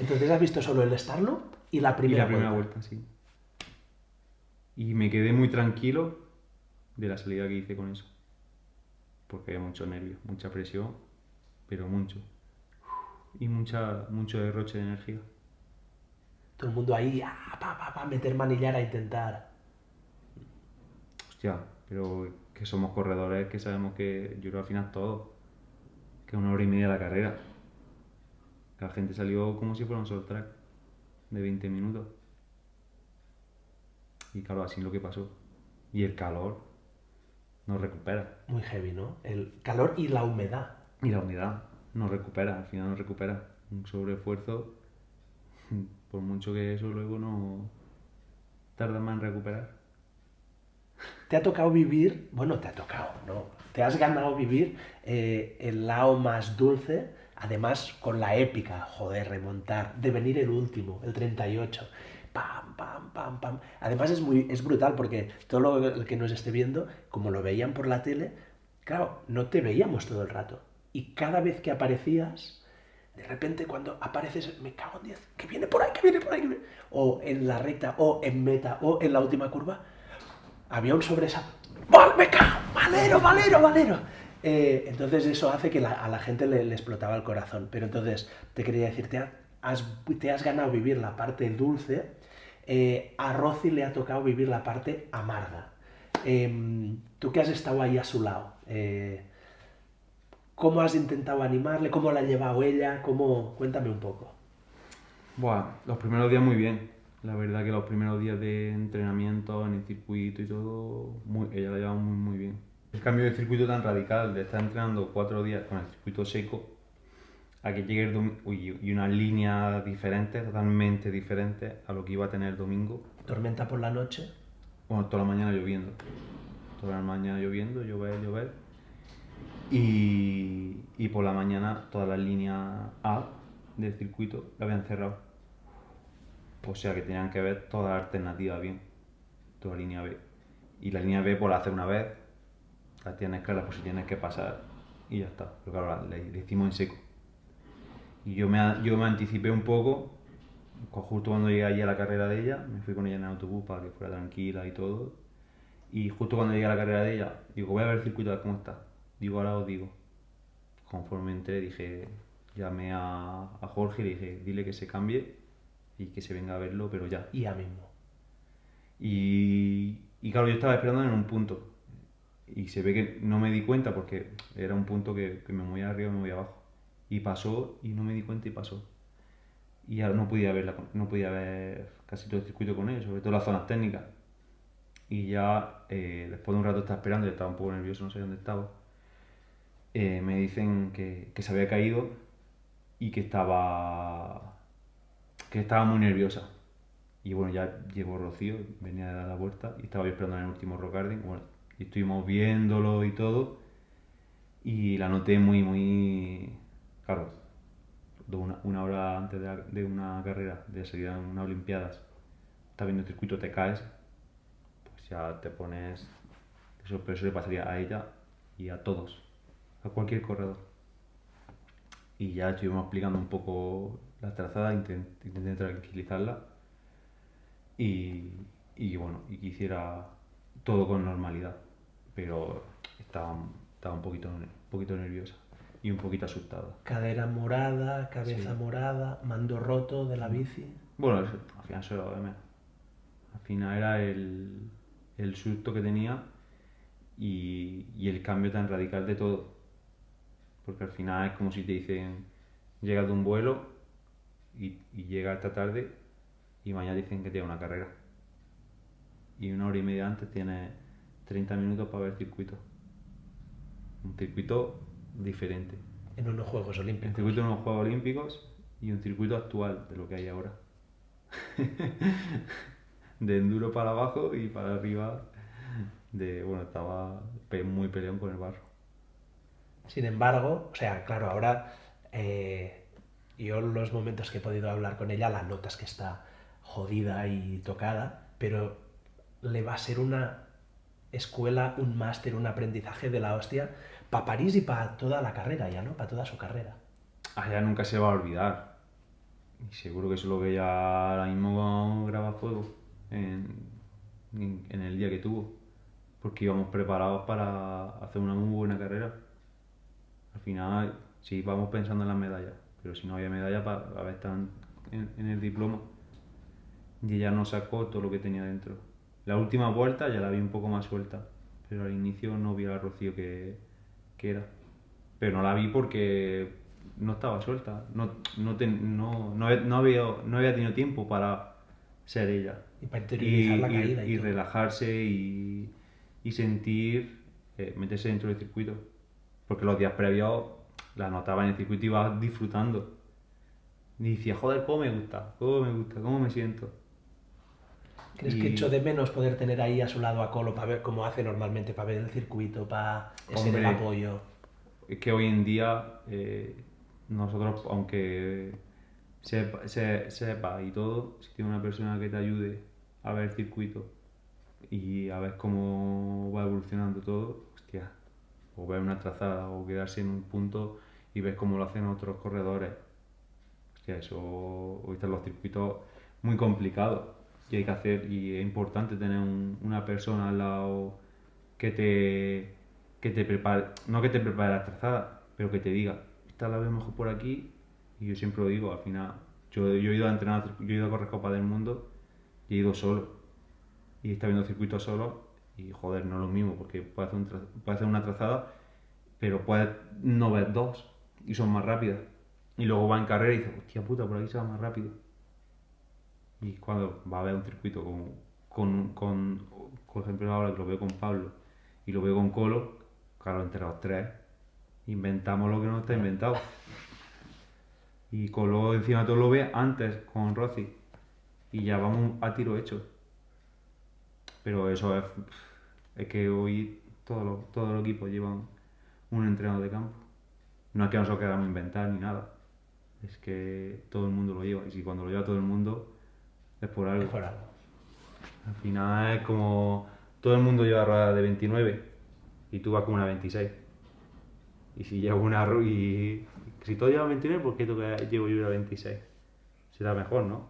Speaker 1: Entonces has visto solo el Starloop y la
Speaker 6: Y
Speaker 1: primera,
Speaker 6: la primera
Speaker 1: vuelta.
Speaker 6: vuelta, sí. Y me quedé muy tranquilo de la salida que hice con eso. Porque había mucho nervio, mucha presión, pero mucho. Y mucha, mucho derroche de energía.
Speaker 1: Todo el mundo ahí, ah, pa, pa, pa, meter manillar a intentar.
Speaker 6: Hostia, pero que somos corredores que sabemos que yo creo al final todo. Que una hora y media la carrera. La gente salió como si fuera un solo track de 20 minutos. Y claro, así es lo que pasó. Y el calor nos recupera.
Speaker 1: Muy heavy, ¿no? El calor y la humedad.
Speaker 6: Y la humedad nos recupera, al final nos recupera. Un sobreesfuerzo, por mucho que eso luego no tarda más en recuperar.
Speaker 1: Te ha tocado vivir, bueno, te ha tocado, ¿no? Te has ganado vivir eh, el lado más dulce, además con la épica, joder, remontar, de venir el último, el 38. Pam, pam, pam, pam. Además es, muy, es brutal porque todo lo que nos esté viendo, como lo veían por la tele, claro, no te veíamos todo el rato. Y cada vez que aparecías, de repente cuando apareces, me cago en 10, que viene por ahí, que viene por ahí, que viene. O en la recta, o en meta, o en la última curva, había un sobresalto. ¡Val, me cago! ¡Valero, valero, valero! Eh, entonces eso hace que a la gente le, explotaba el corazón. Pero entonces te quería decir, te has, ganado vivir la parte dulce, eh, a Rosy le ha tocado vivir la parte amarga. Em, Tú que has estado ahí a su lado, eh, ¿cómo has intentado animarle? ¿Cómo la ha llevado ella? ¿Cómo? Cuéntame un poco.
Speaker 6: Buah, los primeros días muy bien. La verdad que los primeros días de entrenamiento en el circuito y todo, ella la lleva muy, muy bien. El cambio de circuito tan radical, de estar entrenando cuatro días con el circuito seco, a que llegue el domingo y una línea diferente, totalmente diferente a lo que iba a tener el domingo.
Speaker 1: Tormenta por la noche.
Speaker 6: Bueno, toda la mañana lloviendo. Toda la mañana lloviendo, llover, llover. Y, y por la mañana toda la línea A del circuito la habían cerrado. O sea que tenían que ver toda la alternativa bien. Toda la línea B. Y la línea B por la hacer una vez, la tienes clara por si tienes que pasar y ya está. Pero claro, la, la hicimos en seco. Y yo me, yo me anticipé un poco, justo cuando llegué allí a la carrera de ella, me fui con ella en el autobús para que fuera tranquila y todo. Y justo cuando llegué a la carrera de ella, digo, voy a ver el circuito a ver cómo está. Digo, ahora os digo. Conforme entré, dije, llamé a, a Jorge y le dije, dile que se cambie y que se venga a verlo, pero ya.
Speaker 1: Y ya mismo.
Speaker 6: Y, y claro, yo estaba esperando en un punto. Y se ve que no me di cuenta porque era un punto que, que me movía arriba y me movía abajo. Y pasó y no me di cuenta y pasó. Y ahora no podía ver, la- no podía ver casi todo el circuito con él, sobre todo las zonas técnicas. Y ya eh, después de un rato estar esperando, yo estaba un poco nervioso, no sé dónde estaba, eh, me dicen que, que se había caído y que estaba, que estaba muy nerviosa. Y bueno, ya llegó Rocío, venía de dar la vuelta y estaba yo esperando en el último rock garden. Bueno, y estuvimos viéndolo y todo. Y la noté muy, muy. Claro, una, una hora antes de, una carrera, de seguir en unas Olimpiadas, estás viendo el circuito, te caes, pues ya te pones. Eso, pero eso le pasaría a ella y a todos, a cualquier corredor. Y ya estuvimos explicando un poco la trazada, intent- intenté tranquilizarla y, y bueno, y que hiciera todo con normalidad, pero estaba, estaba un, poquito, un poquito nerviosa y un poquito asustada.
Speaker 1: Cadera morada, cabeza
Speaker 6: Sí.
Speaker 1: morada, mando roto de la bici.
Speaker 6: Bueno, eso- al final eso era lo de menos. Al final era el, el susto que tenía y, y el cambio tan radical de todo. Porque al final es como si te dicen, llegas de un vuelo y, y llega esta tarde y mañana dicen que tiene una carrera. Y una hora y media antes tienes 30 minutos para ver circuito. Un circuito diferente.
Speaker 1: En unos Juegos Olímpicos.
Speaker 6: circuito de unos Juegos Olímpicos y un circuito actual de lo que hay ahora. de enduro para abajo y para arriba. De, bueno, estaba muy peleón con el barro.
Speaker 1: Sin embargo, o sea, claro, ahora eh, yo los momentos que he podido hablar con ella, la notas que está jodida y tocada, pero le va a ser una escuela, un máster, un aprendizaje de la hostia para París y para toda la carrera ya, ¿no? Para toda su carrera.
Speaker 6: Allá nunca se va a olvidar. Y seguro que eso es lo ella ahora mismo graba fuego en, en- en el día que tuvo. Porque íbamos preparados para hacer una muy buena carrera. Al final, sí, vamos pensando en las medallas. Pero si no había medalla, para haber estado en- en el diploma. Y ella no sacó todo lo que tenía dentro. La última vuelta ya la vi un poco más suelta. Pero al inicio no vi a la Rocío que, que era. Pero no la vi porque no estaba suelta. No, no, ten- no, no, no había, no había tenido tiempo para ser ella.
Speaker 1: Y para interiorizar la
Speaker 6: y-
Speaker 1: caída y
Speaker 6: y
Speaker 1: todo.
Speaker 6: relajarse y, y sentir, eh, meterse dentro del circuito. Porque los días previos la notaba en el circuito y iba disfrutando. Y decía, joder, cómo me gusta, cómo me gusta, cómo me siento.
Speaker 1: ¿Crees
Speaker 6: Y-
Speaker 1: que echo de menos poder tener ahí a su lado a Colo para ver cómo hace normalmente, para ver el circuito, para ser el apoyo?
Speaker 6: Es que hoy en día eh, nosotros, aunque sepa, se- sepa y todo, si tienes una persona que te ayude a ver el circuito y a ver cómo va evolucionando todo, hostia, o ver una trazada o quedarse en un punto y ver cómo lo hacen otros corredores. Hostia, eso hoy están los circuitos muy complicados y hay que hacer, y es importante tener un- una persona al lado que te, que te prepare, no que te prepare la trazada, pero que te diga, esta la veo mejor por aquí, y yo siempre lo digo, al final, yo, yo he ido a entrenar, yo he ido a correr Copa del Mundo y he ido solo, y está viendo circuitos solo, y joder, no es lo mismo, porque puedes hacer, un tra- puedes hacer una trazada, pero puedes no ver dos, y son más rápidas, y luego va en carrera y dices, hostia puta, por aquí se va más rápido. Y cuando va a haber un circuito con, con, con, por ejemplo, ahora que lo veo con Pablo y lo veo con Colo, claro, entre los tres inventamos lo que no está inventado. Y Colo encima todo lo ve antes con Rossi y ya vamos a tiro hecho. Pero eso es, es que hoy todos los, equipos llevan un entrenador de campo. No es que nosotros queramos inventar ni nada. Es que todo el mundo lo lleva. Y si cuando lo lleva todo el mundo, es por algo.
Speaker 1: Es por algo.
Speaker 6: Al final es como todo el mundo lleva ruedas de 29 y tú vas con una 26. Y si llevo una y si todos llevan 29, ¿por qué llevo yo una 26? Será mejor, ¿no?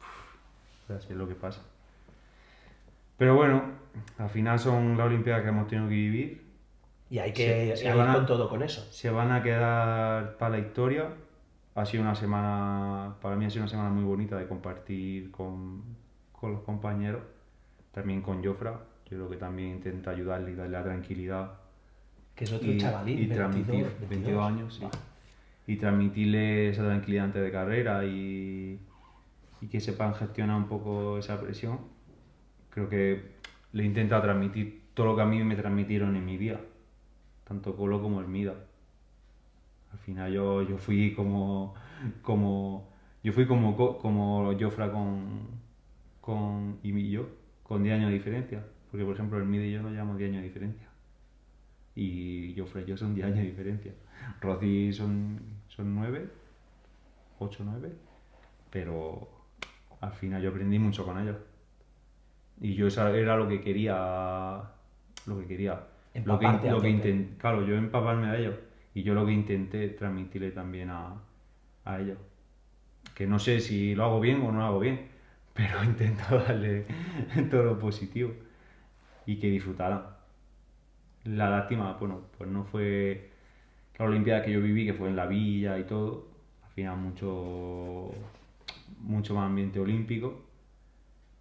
Speaker 6: Uf, Así es lo que pasa. Pero bueno, al final son las Olimpiadas que hemos tenido que vivir.
Speaker 1: Y hay que
Speaker 6: Se- se
Speaker 1: ir
Speaker 6: van a-
Speaker 1: con todo con eso.
Speaker 6: Se van a quedar para la historia. Ha sido una semana, para mí ha sido una semana muy bonita de compartir con, con los compañeros, también con Jofra. Yo creo que también intenta ayudarle y darle la tranquilidad
Speaker 1: Que es otro
Speaker 6: y,
Speaker 1: chavalín,
Speaker 6: y
Speaker 1: 22,
Speaker 6: transmitir
Speaker 1: 22.
Speaker 6: 22 años, sí. Y transmitirle esa tranquilidad antes de carrera y, y que sepan gestionar un poco esa presión. Creo que le he intentado transmitir todo lo que a mí me transmitieron en mi vida, tanto Colo como el Mida. Al final yo, yo fui como, como yo fui como, como Jofra con, con y yo, con 10 años de diferencia. Porque, por ejemplo, el Mida y yo nos llevamos 10 años de diferencia. Y Jofra y yo son 10 años de diferencia. Rosy son, son 9, 8, 9. Pero al final yo aprendí mucho con ellos. Y yo eso era lo que quería. Lo que quería. Lo que, lo que intenté, claro, yo empaparme a ellos. Y yo lo que intenté transmitirle también a, a ellos. Que no sé si lo hago bien o no lo hago bien, pero intento darle todo lo positivo y que disfrutaran. La lástima, bueno, pues no fue la Olimpiada que yo viví, que fue en la villa y todo. Al final mucho, mucho más ambiente olímpico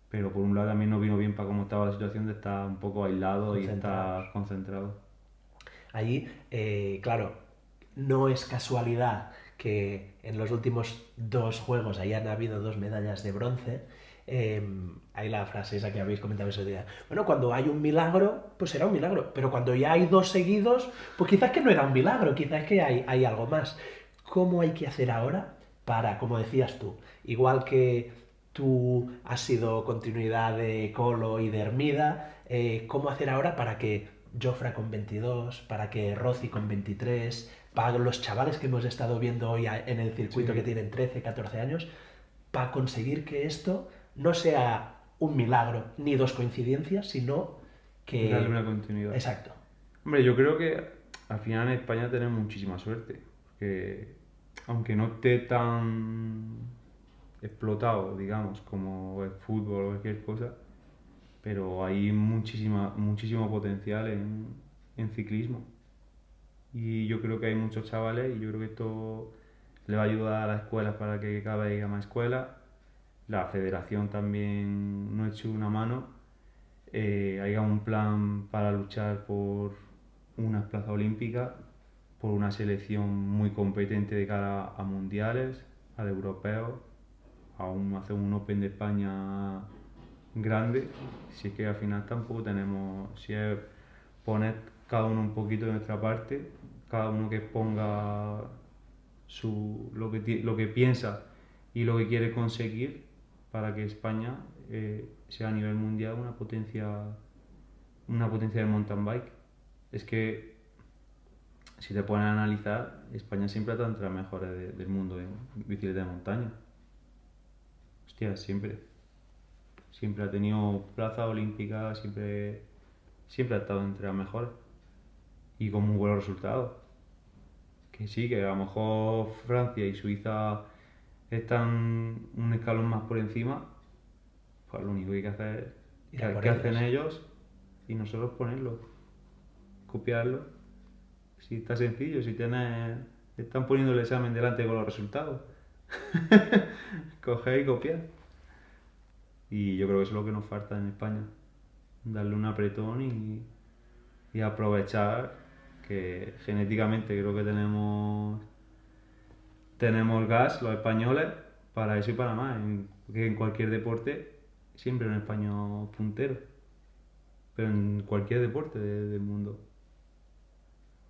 Speaker 6: pero por un lado también no vino bien para cómo estaba la situación de estar un poco aislado y estar concentrado.
Speaker 1: Allí, eh, claro, no es casualidad que en los últimos dos juegos hayan habido dos medallas de bronce. Em, hay la frase esa que habéis comentado ese día. Bueno, cuando hay un milagro, pues será un milagro. Pero cuando ya hay dos seguidos, pues quizás que no era un milagro, quizás que hay, hay algo más. ¿Cómo hay que hacer ahora para, como decías tú, igual que tú has sido continuidad de Colo y de Hermida, eh, ¿cómo hacer ahora para que Jofra con 22, para que Rossi con 23, para los chavales que hemos estado viendo hoy en el circuito que tienen 13, 14 años, para conseguir que esto no sea un milagro ni dos coincidencias, sino que...
Speaker 6: Darle una continuidad.
Speaker 1: Exacto.
Speaker 6: Hombre, yo creo que al final en España tenemos muchísima suerte, porque aunque no esté tan explotado, digamos, como el fútbol o cualquier cosa, pero hay muchísima, muchísimo potencial en, en ciclismo. Y yo creo que hay muchos chavales y yo creo que esto le va a ayudar a las escuelas para que cada vez haya más escuelas. La federación también no ha hecho una mano. Eh, haya un plan para luchar por una plaza olímpica, por una selección muy competente de cara a mundiales, a europeos aún hacer un Open de España grande, si es que al final tampoco tenemos, si es poner cada uno un poquito de nuestra parte, cada uno que ponga su, lo, que, lo que piensa y lo que quiere conseguir para que España eh, sea a nivel mundial una potencia una potencia del mountain bike. Es que si te pones a analizar, España siempre está entre las mejores del mundo en bicicleta de montaña siempre. Siempre ha tenido plaza olímpica, siempre, siempre ha estado entre las mejores. Y con muy buenos resultados. Que sí, que a lo mejor Francia y Suiza están un escalón más por encima. Pues lo único que hay que hacer es que, hacen ellos y nosotros ponerlo, copiarlo. Si está sencillo, si tienes, están poniendo el examen delante con los resultados. Coger y copiar. Y yo creo que eso es lo que nos falta en España. Darle un apretón y, y aprovechar que genéticamente creo que tenemos tenemos gas los españoles para eso y para más. En, porque en cualquier deporte siempre un español puntero. Pero en cualquier deporte del mundo.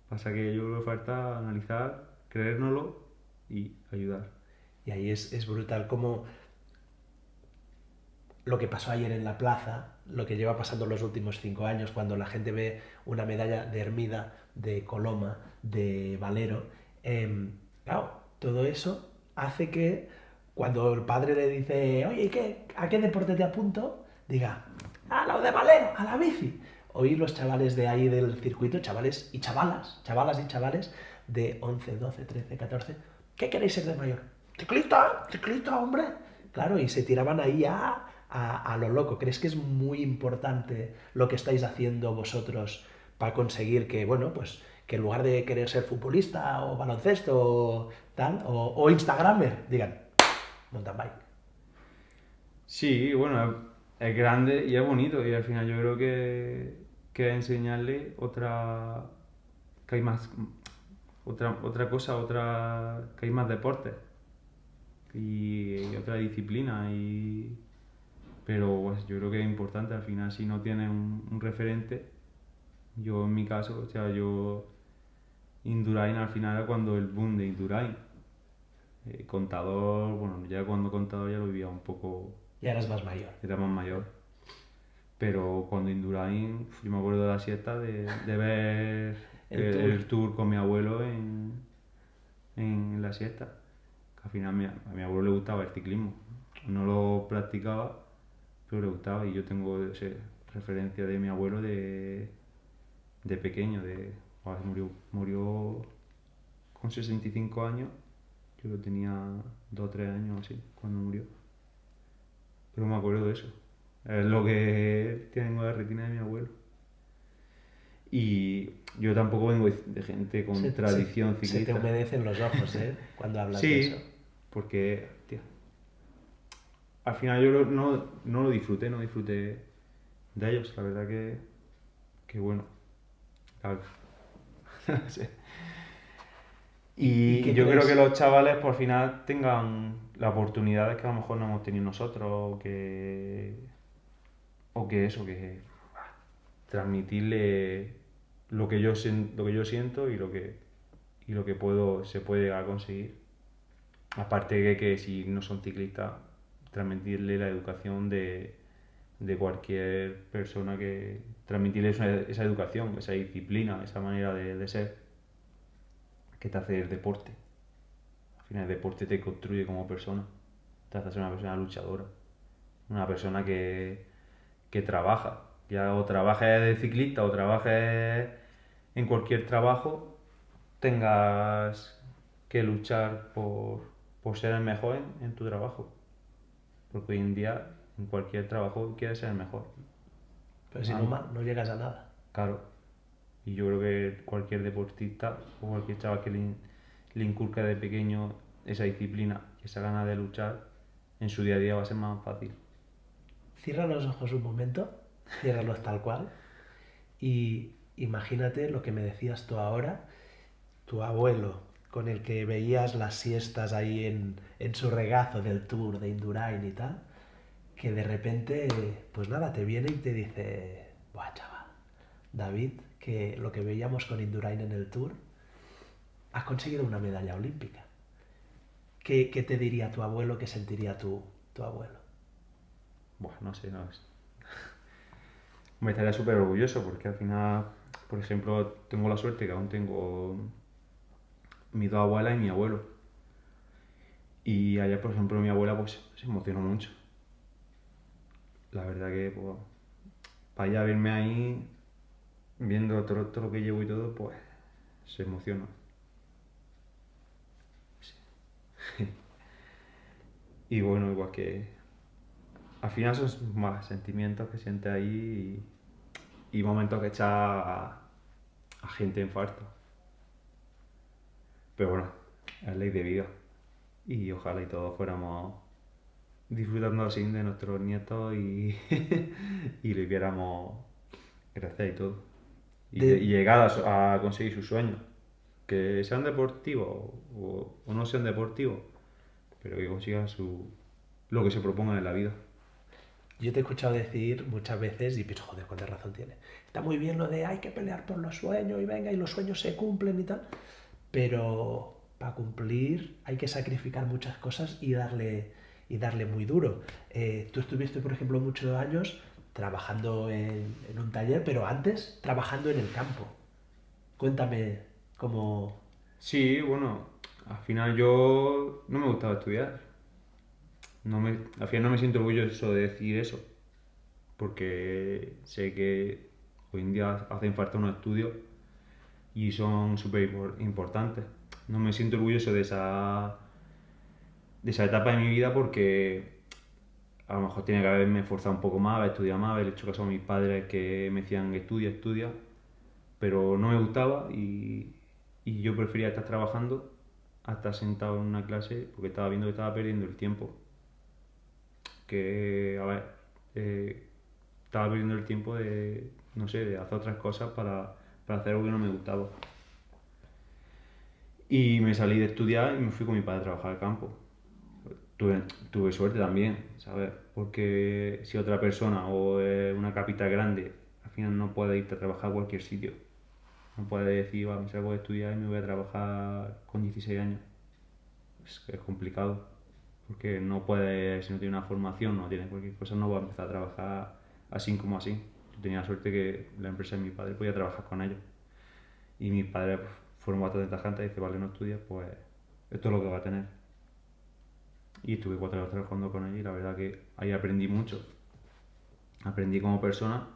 Speaker 6: Pasa que yo creo que falta analizar, creérnoslo y ayudar.
Speaker 1: Y ahí es, es brutal como lo que pasó ayer en la plaza, lo que lleva pasando los últimos cinco años, cuando la gente ve una medalla de Hermida, de Coloma, de Valero. Em, claro, todo eso hace que cuando el padre le dice, oye, ¿qué, ¿a qué deporte te apunto? Diga, a lo de Valero, a la bici. Oí los chavales de ahí del circuito, chavales y chavalas, chavalas y chavales de 11, 12, 13, 14, ¿qué queréis ser de mayor? ciclista, ciclista, hombre. Claro, y se tiraban ahí a, a, lo loco. ¿Crees que es muy importante lo que estáis haciendo vosotros para conseguir que, bueno, pues que en lugar de querer ser futbolista o baloncesto o Instagramer, digan, mountain bike?
Speaker 6: Sí, bueno, es grande y es bonito y al final yo creo que, que enseñarle otra, que hay más, otra, otra cosa, otra, que hay más deportes y, otra disciplina y, Pero pues, yo creo que es importante, al final si no tienes un referente, yo en mi caso, o sea, yo Indurain al final era cuando el boom de Indurain. Eh, contador, bueno, ya cuando contador ya lo vivía un poco,
Speaker 1: Ya eras más mayor.
Speaker 6: era más mayor. Pero cuando Indurain, yo me acuerdo de la siesta de, de ver
Speaker 1: El
Speaker 6: el,
Speaker 1: tour.
Speaker 6: el tour con mi abuelo en, en la siesta. Que al final mi- a mi abuelo le gustaba el ciclismo. No lo practicaba, pero le gustaba. Y yo tengo ese, referencia de mi abuelo de, de pequeño. De, murió, murió con 65 años. Yo lo tenía 2 o 3 años así, cuando murió. Pero me acuerdo de eso. Es lo que tengo de retina de mi abuelo. Y yo tampoco vengo de gente con
Speaker 1: Se- se-
Speaker 6: tradición
Speaker 1: Se te
Speaker 6: ciclista.
Speaker 1: humedecen los ojos, ¿eh? Cuando hablas de
Speaker 6: Sí,
Speaker 1: eso.
Speaker 6: porque, tía, al final yo lo- no, no lo disfruté, no disfruté de ellos, la verdad que, que bueno. No sé. Y,
Speaker 1: ¿Y
Speaker 6: yo
Speaker 1: crees?
Speaker 6: creo que los chavales por final tengan las oportunidades que a lo mejor no hemos tenido nosotros, o que, o que eso, que transmitirle lo que yo, lo que yo siento y lo que, y lo que puedo, se puede llegar a conseguir. Aparte de que si no son ciclistas, transmitirle la educación de, de cualquier persona que transmitirle esa, educación, esa disciplina, esa manera de, de ser que te hace el deporte. Al final el deporte te construye como persona, te hace ser una persona luchadora, una persona que, que trabaja, ya o trabajes de ciclista o trabajes en cualquier trabajo, tengas que luchar por, por ser el mejor en, en tu trabajo. Porque hoy en día en cualquier trabajo quieres ser el mejor.
Speaker 1: Pero si
Speaker 6: Ah.
Speaker 1: no, no llegas a nada.
Speaker 6: Claro. Y yo creo que cualquier deportista o cualquier chaval que le, le inculca de pequeño esa disciplina, esa gana de luchar, en su día a día va a ser más fácil.
Speaker 1: Cierra los ojos un momento, ciérralos tal cual, y imagínate lo que me decías tú ahora, tu abuelo, con el que veías las siestas ahí en, en su regazo del tour de Indurain y tal, que de repente, pues nada, te viene y te dice, buah, chaval, David, que lo que veíamos con Indurain en el tour, has conseguido una medalla olímpica. ¿Qué, qué te diría tu abuelo, qué sentiría tu, tu abuelo?
Speaker 6: Buah, no sé, no es. Me estaría súper orgulloso porque al final, por ejemplo, tengo la suerte que aún tengo mis dos abuelas y mi abuelo. Y ayer, por ejemplo, mi abuela pues se emocionó mucho. La verdad que, pues, para ella verme ahí, viendo todo, todo lo que llevo y todo, pues, se emociona. Sí. y bueno, igual que al final son más sentimientos que sientes ahí y, momentos que echas a, a gente en falta. Pero bueno, es ley de vida. Y ojalá y todos fuéramos disfrutando así de nuestros nietos y, y les viéramos crecer y todo. Y,
Speaker 1: De-
Speaker 6: y llegar a conseguir sus sueños. Que sean deportivos o, o no sean deportivos, pero que consigan su, lo que se propongan en la vida.
Speaker 1: Yo te he escuchado decir muchas veces y pienso, joder, cuánta razón tiene. Está muy bien lo de hay que pelear por los sueños y venga, y los sueños se cumplen y tal. Pero para cumplir hay que sacrificar muchas cosas y darle, y darle muy duro. Eh, tú estuviste, por ejemplo, muchos años trabajando en, en un taller, pero antes trabajando en el campo. Cuéntame cómo...
Speaker 6: Sí, bueno, al final yo no me gustaba estudiar. No me, al final no me siento orgulloso de decir eso, porque sé que hoy en día hacen falta unos estudios y son súper impor- importantes. No me siento orgulloso de esa, de esa etapa de mi vida porque a lo mejor tenía que haberme esforzado un poco más, haber estudiado más, haber hecho caso a mis padres que me decían estudia, estudia, pero no me gustaba y, y yo prefería estar trabajando a estar sentado en una clase porque estaba viendo que estaba perdiendo el tiempo. Que, a ver, eh, estaba perdiendo el tiempo de, no sé, de hacer otras cosas para, para hacer algo que no me gustaba. Y me salí de estudiar y me fui con mi padre a trabajar al campo. Tuve, tuve suerte también, ¿sabes? Porque si otra persona o eh, una capital grande, al final no puede irte a trabajar a cualquier sitio. No puede decir, va, me salgo de estudiar y me voy a trabajar con 16 años. Es, es complicado. Porque no puede, si no tiene una formación, no tiene cualquier cosa, no va a empezar a trabajar así como así. Yo tenía suerte que la empresa de mi padre podía trabajar con ellos. Y mi padre pues, fueron bastante tajantes y dice, vale, no estudias, pues esto es lo que va a tener. Y estuve cuatro años trabajando con ellos y la verdad que ahí aprendí mucho. Aprendí como persona,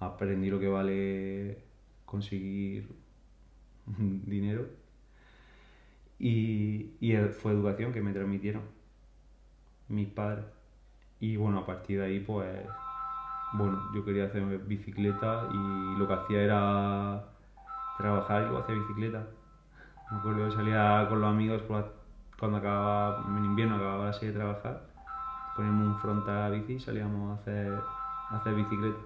Speaker 6: aprendí lo que vale conseguir dinero y, y fue educación que me transmitieron mis padres. Y bueno, a partir de ahí pues, bueno, yo quería hacer bicicleta y lo que hacía era trabajar y luego hacer bicicleta. Me acuerdo que salía con los amigos cuando acababa, en invierno acababa así de trabajar, poníamos un frontal a bici y salíamos a hacer, a hacer bicicleta.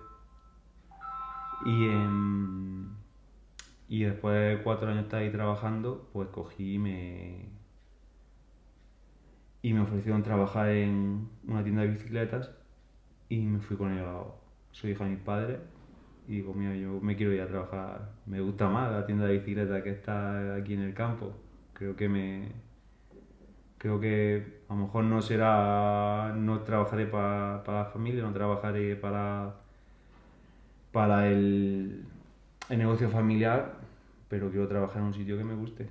Speaker 6: Y, y después de cuatro años estar ahí trabajando, pues cogí y me, y me ofrecieron trabajar en una tienda de bicicletas y me fui con ellos. Soy hija de mis padres y digo, yo me quiero ir a trabajar. Me gusta más la tienda de bicicletas que está aquí en el campo. Creo que me. Creo que a lo mejor no será. No trabajaré para, para la familia, no trabajaré para. para el, el negocio familiar, pero quiero trabajar en un sitio que me guste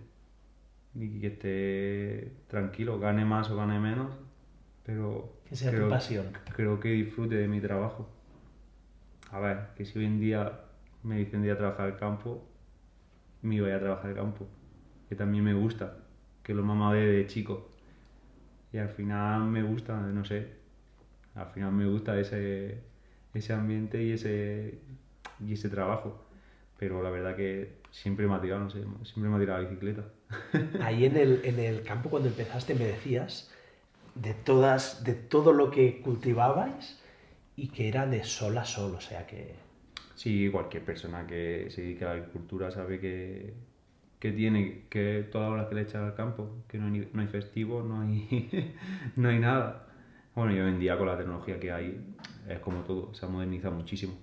Speaker 6: y que esté tranquilo, gane más o gane menos, pero...
Speaker 1: Que sea
Speaker 6: creo,
Speaker 1: tu pasión.
Speaker 6: Creo que disfrute de mi trabajo. A ver, que si hoy en día me dicen de ir a trabajar al campo, me voy a trabajar al campo, que también me gusta, que lo mamá ve de chico. Y al final me gusta, no sé, al final me gusta ese, ese ambiente y ese, y ese trabajo. Pero la verdad que siempre me ha tirado, no sé, siempre me ha tirado la bicicleta.
Speaker 1: Ahí en el, en el campo cuando empezaste me decías de, todas, de todo lo que cultivabais y que era de sol a sol, o sea que...
Speaker 6: Sí, cualquier persona que se dedique a la agricultura sabe que, que tiene que todas las horas que le echan al campo, que no hay, no hay festivo, no hay, no hay nada. Bueno, y hoy en día con la tecnología que hay es como todo, se ha modernizado muchísimo.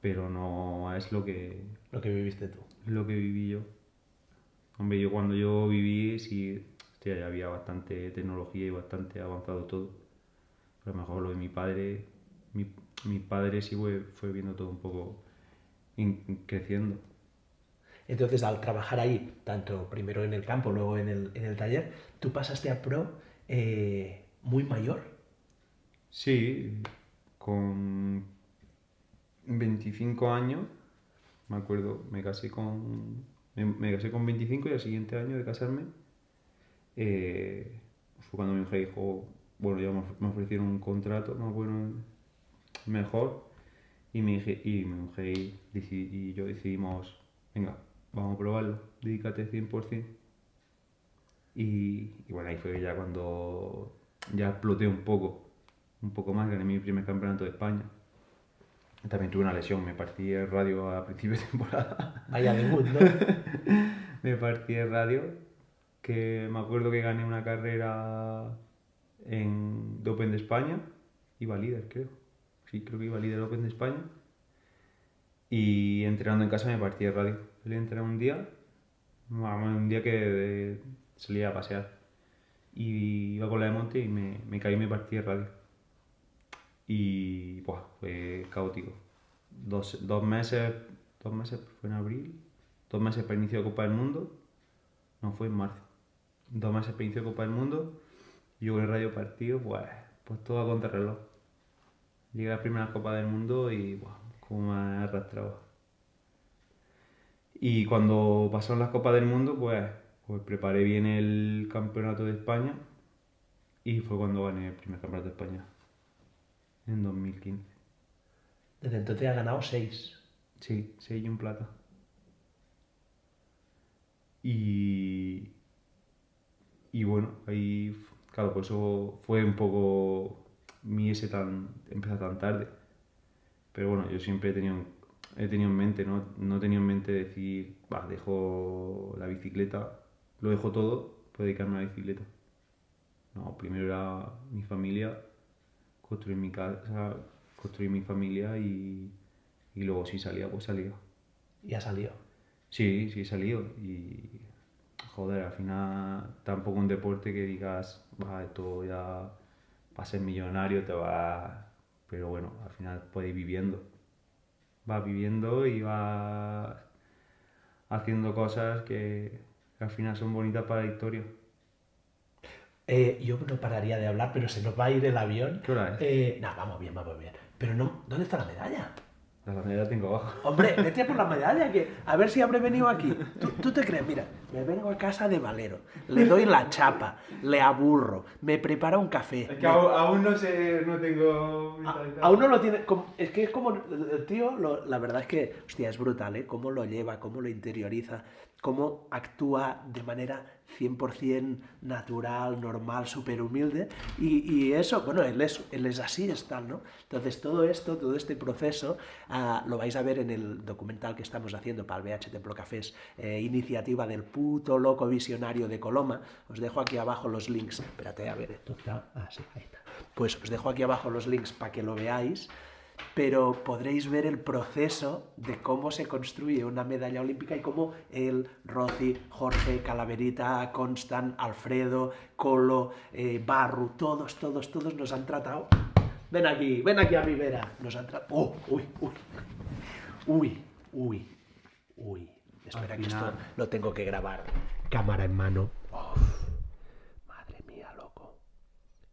Speaker 6: Pero no es lo que...
Speaker 1: Lo que viviste tú.
Speaker 6: Lo que viví yo. Hombre, yo cuando yo viví, sí, hostia, ya había bastante tecnología y bastante avanzado todo. Pero a lo mejor lo de mi padre, mi, mi padre sí fue, fue viendo todo un poco in- creciendo.
Speaker 1: Entonces, al trabajar ahí, tanto primero en el campo, luego en el, en el taller, tú pasaste a pro eh, muy mayor.
Speaker 6: Sí, con 25 años, me acuerdo, me casé con, me, casé con 25 y al siguiente año de casarme eh, fue cuando mi mujer dijo, bueno, ya me of- me ofrecieron un contrato más bueno, mejor, y mi, y mi mujer y yo decidimos, venga, vamos a probarlo, dedícate 100%. Y, y bueno, ahí fue ya cuando ya exploté un poco, un poco más, gané mi primer campeonato de España. También tuve una lesión, me partí el radio a principio de temporada.
Speaker 1: Vaya debut, ¿no?
Speaker 6: me partí el radio, que me acuerdo que gané una carrera en de Open de España, iba líder creo, sí creo que iba líder Open de España, y entrenando en casa me partí el radio. Salí a entrenar un día, un día que salía a pasear, y iba con la de monte y me, me caí y me partí el radio. Y buah, fue caótico. Dos, dos meses, dos meses fue en abril, dos meses para inicio de Copa del Mundo, no fue en marzo. Dos meses para inicio de Copa del Mundo, yo con el radio partido, pues, pues todo a contrarreloj. Llegué a la primera Copa del Mundo y buah, como me arrastraba. Y cuando pasaron las Copas del Mundo, pues, pues preparé bien el campeonato de España y fue cuando gané el primer campeonato de España, en 2015.
Speaker 1: Desde entonces ha ganado seis.
Speaker 6: Sí, seis y un plata. Y, y bueno, ahí, claro, por eso fue un poco mi ese tan, empezar tan tarde. Pero bueno, yo siempre he tenido, he tenido en mente, ¿no? No he tenido en mente decir, va, dejo la bicicleta, lo dejo todo, puedo dedicarme a la bicicleta. No, primero era mi familia, construir mi casa, construir mi familia y, y luego si salía, pues salía.
Speaker 1: Y ha salido.
Speaker 6: Sí, sí he salido y joder, al final tampoco un deporte que digas, va, esto ya va a ser millonario, te va... Pero bueno, al final puedes ir viviendo. Va viviendo y va haciendo cosas que, al final son bonitas para la historia.
Speaker 1: Eh, yo no pararía de hablar, pero se nos va a ir el avión.
Speaker 6: ¿Qué hora es?
Speaker 1: Eh, no, vamos bien, vamos bien. Pero no, ¿dónde está la medalla?
Speaker 6: La bandera la tengo abajo.
Speaker 1: Hombre, vete por la medalla, que a ver si habré venido aquí. ¿Tú, tú te crees? Mira, me vengo a casa de Valero, le doy la chapa, le aburro, me prepara un café. me-
Speaker 6: aún, no sé, no tengo...
Speaker 1: A- Aún no lo tiene. como- Es que es como. El tío, lo- la verdad es que, hostia, es brutal, ¿eh? Cómo lo lleva, cómo lo interioriza, cómo actúa de manera 100% natural, normal, súper humilde. Y, y eso, bueno, él es, él es así, es tal, ¿no? Entonces, todo esto, todo este proceso, ah, lo vais a ver en el documental que estamos haciendo para el BH Templo Cafés, eh, iniciativa del puto loco visionario de Coloma. Os dejo aquí abajo los links. Espérate, a ver, esto está. Ah, sí, ahí está. Pues os dejo aquí abajo los links para que lo veáis, pero podréis ver el proceso de cómo se construye una medalla olímpica y cómo él, Rossi, Jorge, Calaverita, Constant, Alfredo, Colo, eh, Barru, todos, todos, todos nos han tratado. Ven aquí, ven aquí a mi vera. Nos han tratado. Oh, uy, uy. Uy, uy, uy. Espera que esto lo tengo que grabar. Cámara en mano. Uf, madre mía, loco.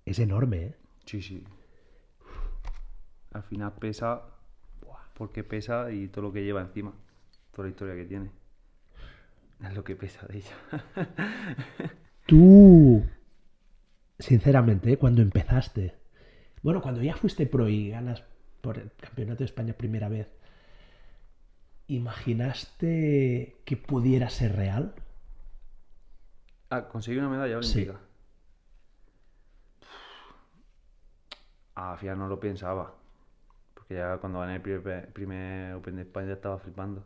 Speaker 1: Es enorme, ¿eh?
Speaker 6: Sí, sí. Al final pesa porque pesa y todo lo que lleva encima. Toda la historia que tiene. Es lo que pesa de ella.
Speaker 1: Tú, sinceramente, ¿eh? cuando empezaste, bueno, cuando ya fuiste pro y ganas por el Campeonato de España primera vez, ¿imaginaste que pudiera ser real?
Speaker 6: Ah, conseguí una medalla
Speaker 1: Sí.
Speaker 6: olímpica. Ah, al final no lo pensaba. Porque ya cuando gané el primer, primer Open de España ya estaba flipando.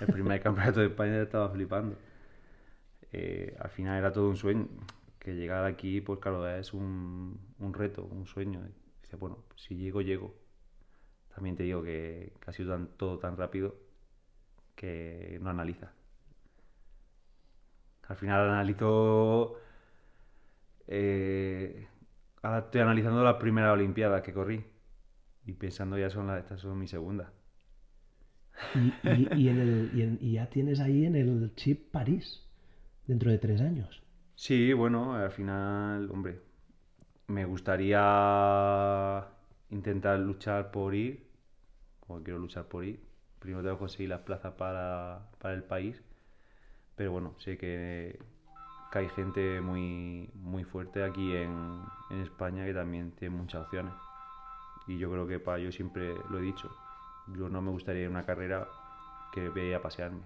Speaker 6: El primer campeonato de España ya estaba flipando. Eh, al final era todo un sueño. Que llegar aquí, pues claro, es un, un reto, un sueño. Dice, bueno, si llego, llego. También te digo que, que ha sido tan- todo tan rápido que no analiza. Al final analizo. eh, ahora estoy analizando las primeras Olimpiadas que corrí. Y pensando ya son las, estas son mi segunda.
Speaker 1: Y, y- y en el- y en- y ya tienes ahí en el chip París, dentro de tres años.
Speaker 6: Sí, bueno, al final, hombre, me gustaría intentar luchar por ir, como quiero luchar por ir. Primero tengo que conseguir las plazas para, para el país, pero bueno, sé que, que hay gente muy, muy fuerte aquí en, en España que también tiene muchas opciones. Y yo creo que para yo siempre lo he dicho, yo no me gustaría ir a una carrera que vaya a pasearme.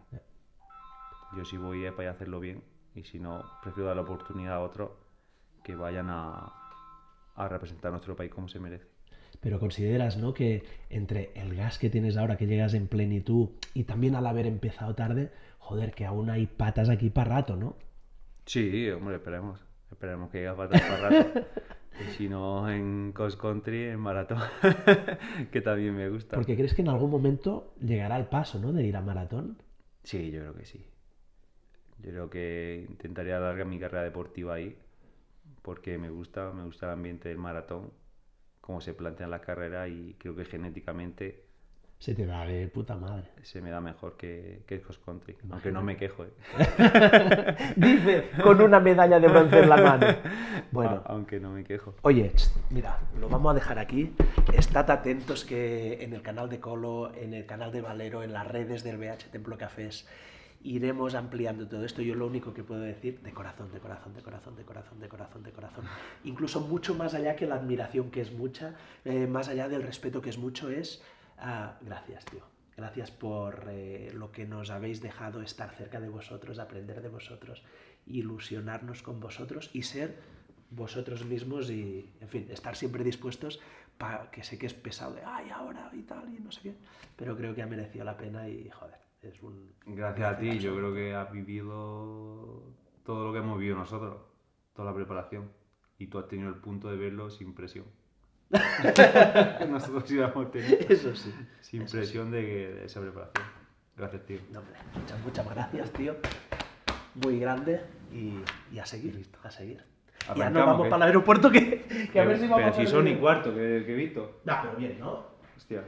Speaker 6: Yo si voy es para hacerlo bien y si no, prefiero dar la oportunidad a otros que vayan a, a representar a nuestro país como se merece.
Speaker 1: Pero consideras, ¿no? Que entre el gas que tienes ahora, que llegas en plenitud, y también al haber empezado tarde, joder, que aún hay patas aquí para rato, ¿no?
Speaker 6: Sí, hombre, esperemos. Esperemos que llegue a patas para rato. Y si no, en cross country, en maratón, que también me gusta.
Speaker 1: Porque crees que en algún momento llegará el paso, ¿no? De ir a maratón.
Speaker 6: Sí, yo creo que sí. Yo creo que intentaré alargar mi carrera deportiva ahí, porque me gusta, me gusta el ambiente del maratón, cómo se plantean las carreras y creo que genéticamente
Speaker 1: Se te da de puta madre.
Speaker 6: se me da mejor que, que cross country. Aunque no me quejo, ¿eh?
Speaker 1: Dice, con una medalla de bronce en la mano. Bueno,
Speaker 6: A- aunque no me quejo.
Speaker 1: Oye, mira, lo vamos a dejar aquí. Estad atentos que en el canal de Colo, en el canal de Valero, en las redes del BH Templo Cafés, iremos ampliando todo esto. Yo lo único que puedo decir, de corazón, de corazón, de corazón, de corazón, de corazón, de corazón. Incluso mucho más allá que la admiración que es mucha, eh, más allá del respeto que es mucho, es ah, gracias, tío. Gracias por eh, lo que nos habéis dejado estar cerca de vosotros, aprender de vosotros, ilusionarnos con vosotros y ser vosotros mismos y, en fin, estar siempre dispuestos para que sé que es pesado de, ay, ahora y tal, y no sé qué, pero creo que ha merecido la pena y, joder, es un...
Speaker 6: Gracias a ti, yo creo que has vivido todo lo que hemos vivido nosotros, toda la preparación. y tú has tenido el punto de verlo sin presión. Nosotros hemos tenido
Speaker 1: Eso sí.
Speaker 6: sin
Speaker 1: Eso
Speaker 6: presión de, esa preparación. Gracias, tío.
Speaker 1: No, muchas, muchas gracias, tío. Muy grande y, y a seguir, a seguir. ya nos vamos
Speaker 6: ¿qué?
Speaker 1: para el aeropuerto que, que a ver si
Speaker 6: Pero
Speaker 1: vamos
Speaker 6: si
Speaker 1: a
Speaker 6: son
Speaker 1: ver-
Speaker 6: y cuarto, que, que he visto.
Speaker 1: Nah, pero bien, ¿no?
Speaker 6: Hostia.